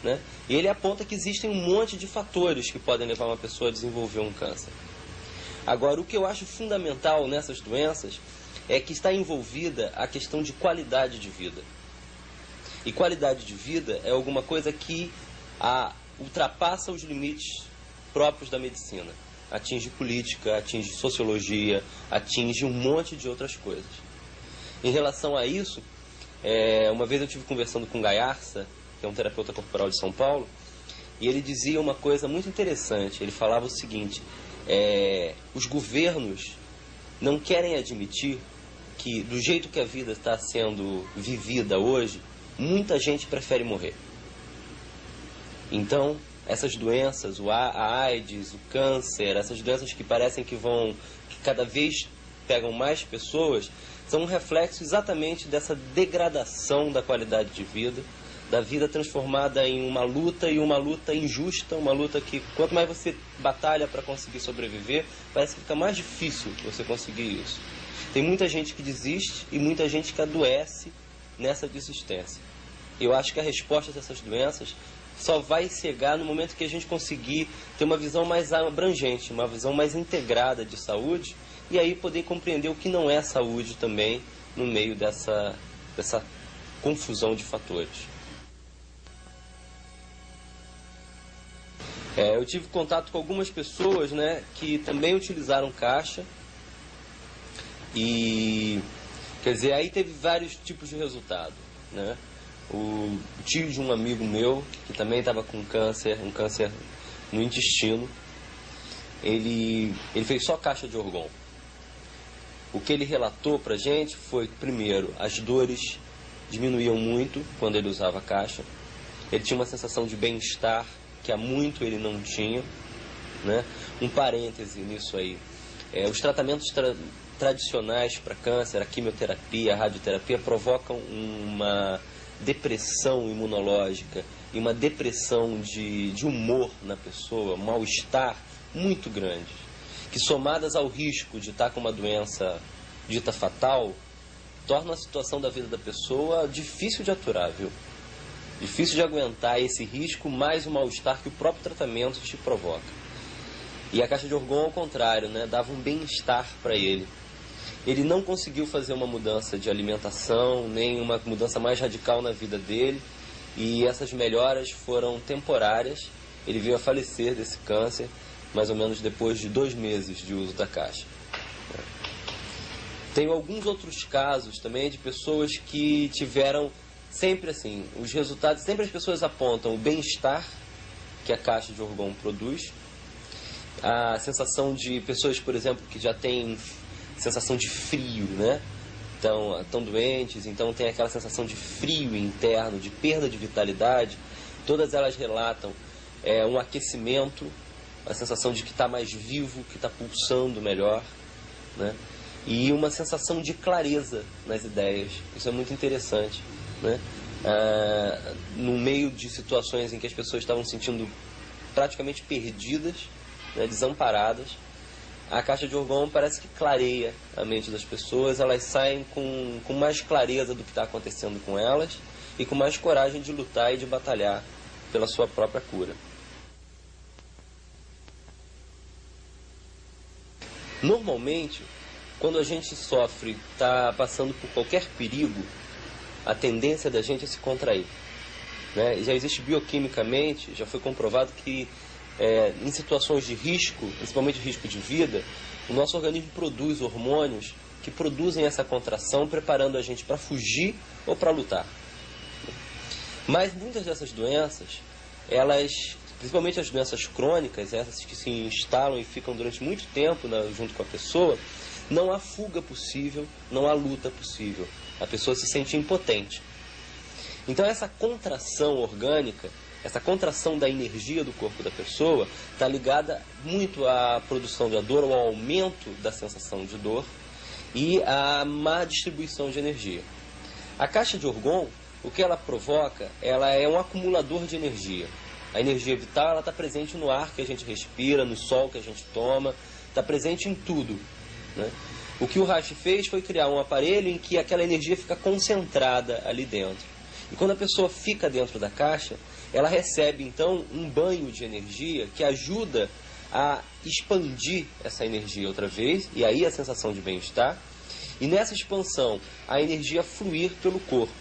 né? E ele aponta que existem um monte de fatores que podem levar uma pessoa a desenvolver um câncer. Agora, o que eu acho fundamental nessas doenças é que está envolvida a questão de qualidade de vida. E qualidade de vida é alguma coisa que a, ultrapassa os limites próprios da medicina. Atinge política, atinge sociologia, atinge um monte de outras coisas. Em relação a isso, é, uma vez eu estive conversando com Gaiarsa, que é um terapeuta corporal de São Paulo, e ele dizia uma coisa muito interessante. Ele falava o seguinte: é, os governos não querem admitir que, do jeito que a vida está sendo vivida hoje, muita gente prefere morrer. Então, essas doenças, o a AIDS, o câncer, essas doenças que parecem que vão, que cada vez pegam mais pessoas, são um reflexo exatamente dessa degradação da qualidade de vida da vida transformada em uma luta e uma luta injusta, uma luta que quanto mais você batalha para conseguir sobreviver, parece que fica mais difícil você conseguir isso. Tem muita gente que desiste e muita gente que adoece nessa desistência. Eu acho que a resposta dessas doenças só vai chegar no momento que a gente conseguir ter uma visão mais abrangente, uma visão mais integrada de saúde e aí poder compreender o que não é saúde também no meio dessa, dessa confusão de fatores. É, eu tive contato com algumas pessoas né, que também utilizaram caixa e quer dizer, aí teve vários tipos de resultado. Né? O tio de um amigo meu, que também estava com câncer, um câncer no intestino, ele, ele fez só caixa de orgon. O que ele relatou pra gente foi, primeiro, as dores diminuíam muito quando ele usava caixa. Ele tinha uma sensação de bem-estar que há muito ele não tinha. Né? Um parêntese nisso aí. É, os tratamentos tra tradicionais para câncer, a quimioterapia, a radioterapia, provocam uma depressão imunológica e uma depressão de, de humor na pessoa, um mal-estar muito grande, que somadas ao risco de estar com uma doença dita fatal, torna a situação da vida da pessoa difícil de aturar, viu? Difícil de aguentar esse risco mais o mal-estar que o próprio tratamento te provoca. E a caixa de orgão, ao contrário, né, dava um bem-estar para ele. Ele não conseguiu fazer uma mudança de alimentação, nem uma mudança mais radical na vida dele, e essas melhoras foram temporárias. Ele veio a falecer desse câncer, mais ou menos depois de dois meses de uso da caixa. Tenho alguns outros casos também de pessoas que tiveram sempre assim, os resultados, sempre as pessoas apontam o bem-estar que a caixa de orgão produz, a sensação de pessoas, por exemplo, que já têm sensação de frio, né? Estão, estão doentes, então tem aquela sensação de frio interno, de perda de vitalidade. Todas elas relatam é, um aquecimento, a sensação de que está mais vivo, que está pulsando melhor, né? E uma sensação de clareza nas ideias. Isso é muito interessante né? Ah, no meio de situações em que as pessoas estavam se sentindo praticamente perdidas, né, desamparadas, a caixa de orgão parece que clareia a mente das pessoas, elas saem com, com mais clareza do que está acontecendo com elas e com mais coragem de lutar e de batalhar pela sua própria cura. Normalmente, quando a gente sofre, está passando por qualquer perigo, a tendência da gente é se contrair. Né? Já existe bioquimicamente, já foi comprovado que é, em situações de risco, principalmente risco de vida, o nosso organismo produz hormônios que produzem essa contração, preparando a gente para fugir ou para lutar. Mas muitas dessas doenças, elas, principalmente as doenças crônicas, essas que se instalam e ficam durante muito tempo junto com a pessoa, não há fuga possível, não há luta possível a pessoa se sente impotente. Então essa contração orgânica, essa contração da energia do corpo da pessoa, está ligada muito à produção de dor, ao aumento da sensação de dor e à má distribuição de energia. A caixa de orgon, o que ela provoca, ela é um acumulador de energia. A energia vital está presente no ar que a gente respira, no sol que a gente toma, está presente em tudo. Né? O que o Reich fez foi criar um aparelho em que aquela energia fica concentrada ali dentro. E quando a pessoa fica dentro da caixa, ela recebe então um banho de energia que ajuda a expandir essa energia outra vez, e aí a sensação de bem-estar. E nessa expansão, a energia fluir pelo corpo.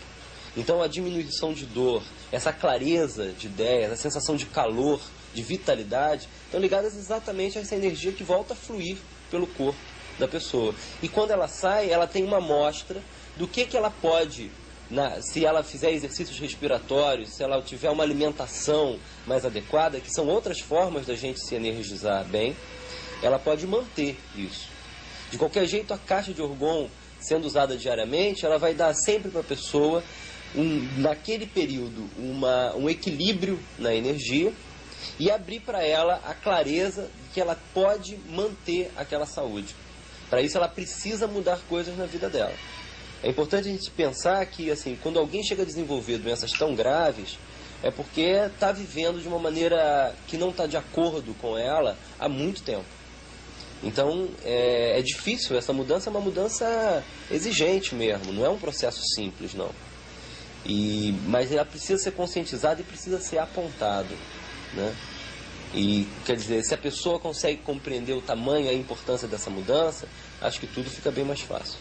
Então a diminuição de dor, essa clareza de ideias, a sensação de calor, de vitalidade, estão ligadas exatamente a essa energia que volta a fluir pelo corpo da pessoa. E quando ela sai, ela tem uma amostra do que, que ela pode, na, se ela fizer exercícios respiratórios, se ela tiver uma alimentação mais adequada, que são outras formas da gente se energizar bem, ela pode manter isso. De qualquer jeito, a caixa de orgão, sendo usada diariamente, ela vai dar sempre para a pessoa, um, naquele período, uma, um equilíbrio na energia e abrir para ela a clareza de que ela pode manter aquela saúde. Para isso, ela precisa mudar coisas na vida dela. É importante a gente pensar que, assim, quando alguém chega a desenvolver doenças tão graves, é porque está vivendo de uma maneira que não está de acordo com ela há muito tempo. Então, é, é, difícil, essa mudança é uma mudança exigente mesmo, não é um processo simples, não. E, mas ela precisa ser conscientizada e precisa ser apontado, né? E quer dizer, se a pessoa consegue compreender o tamanho e a importância dessa mudança, acho que tudo fica bem mais fácil.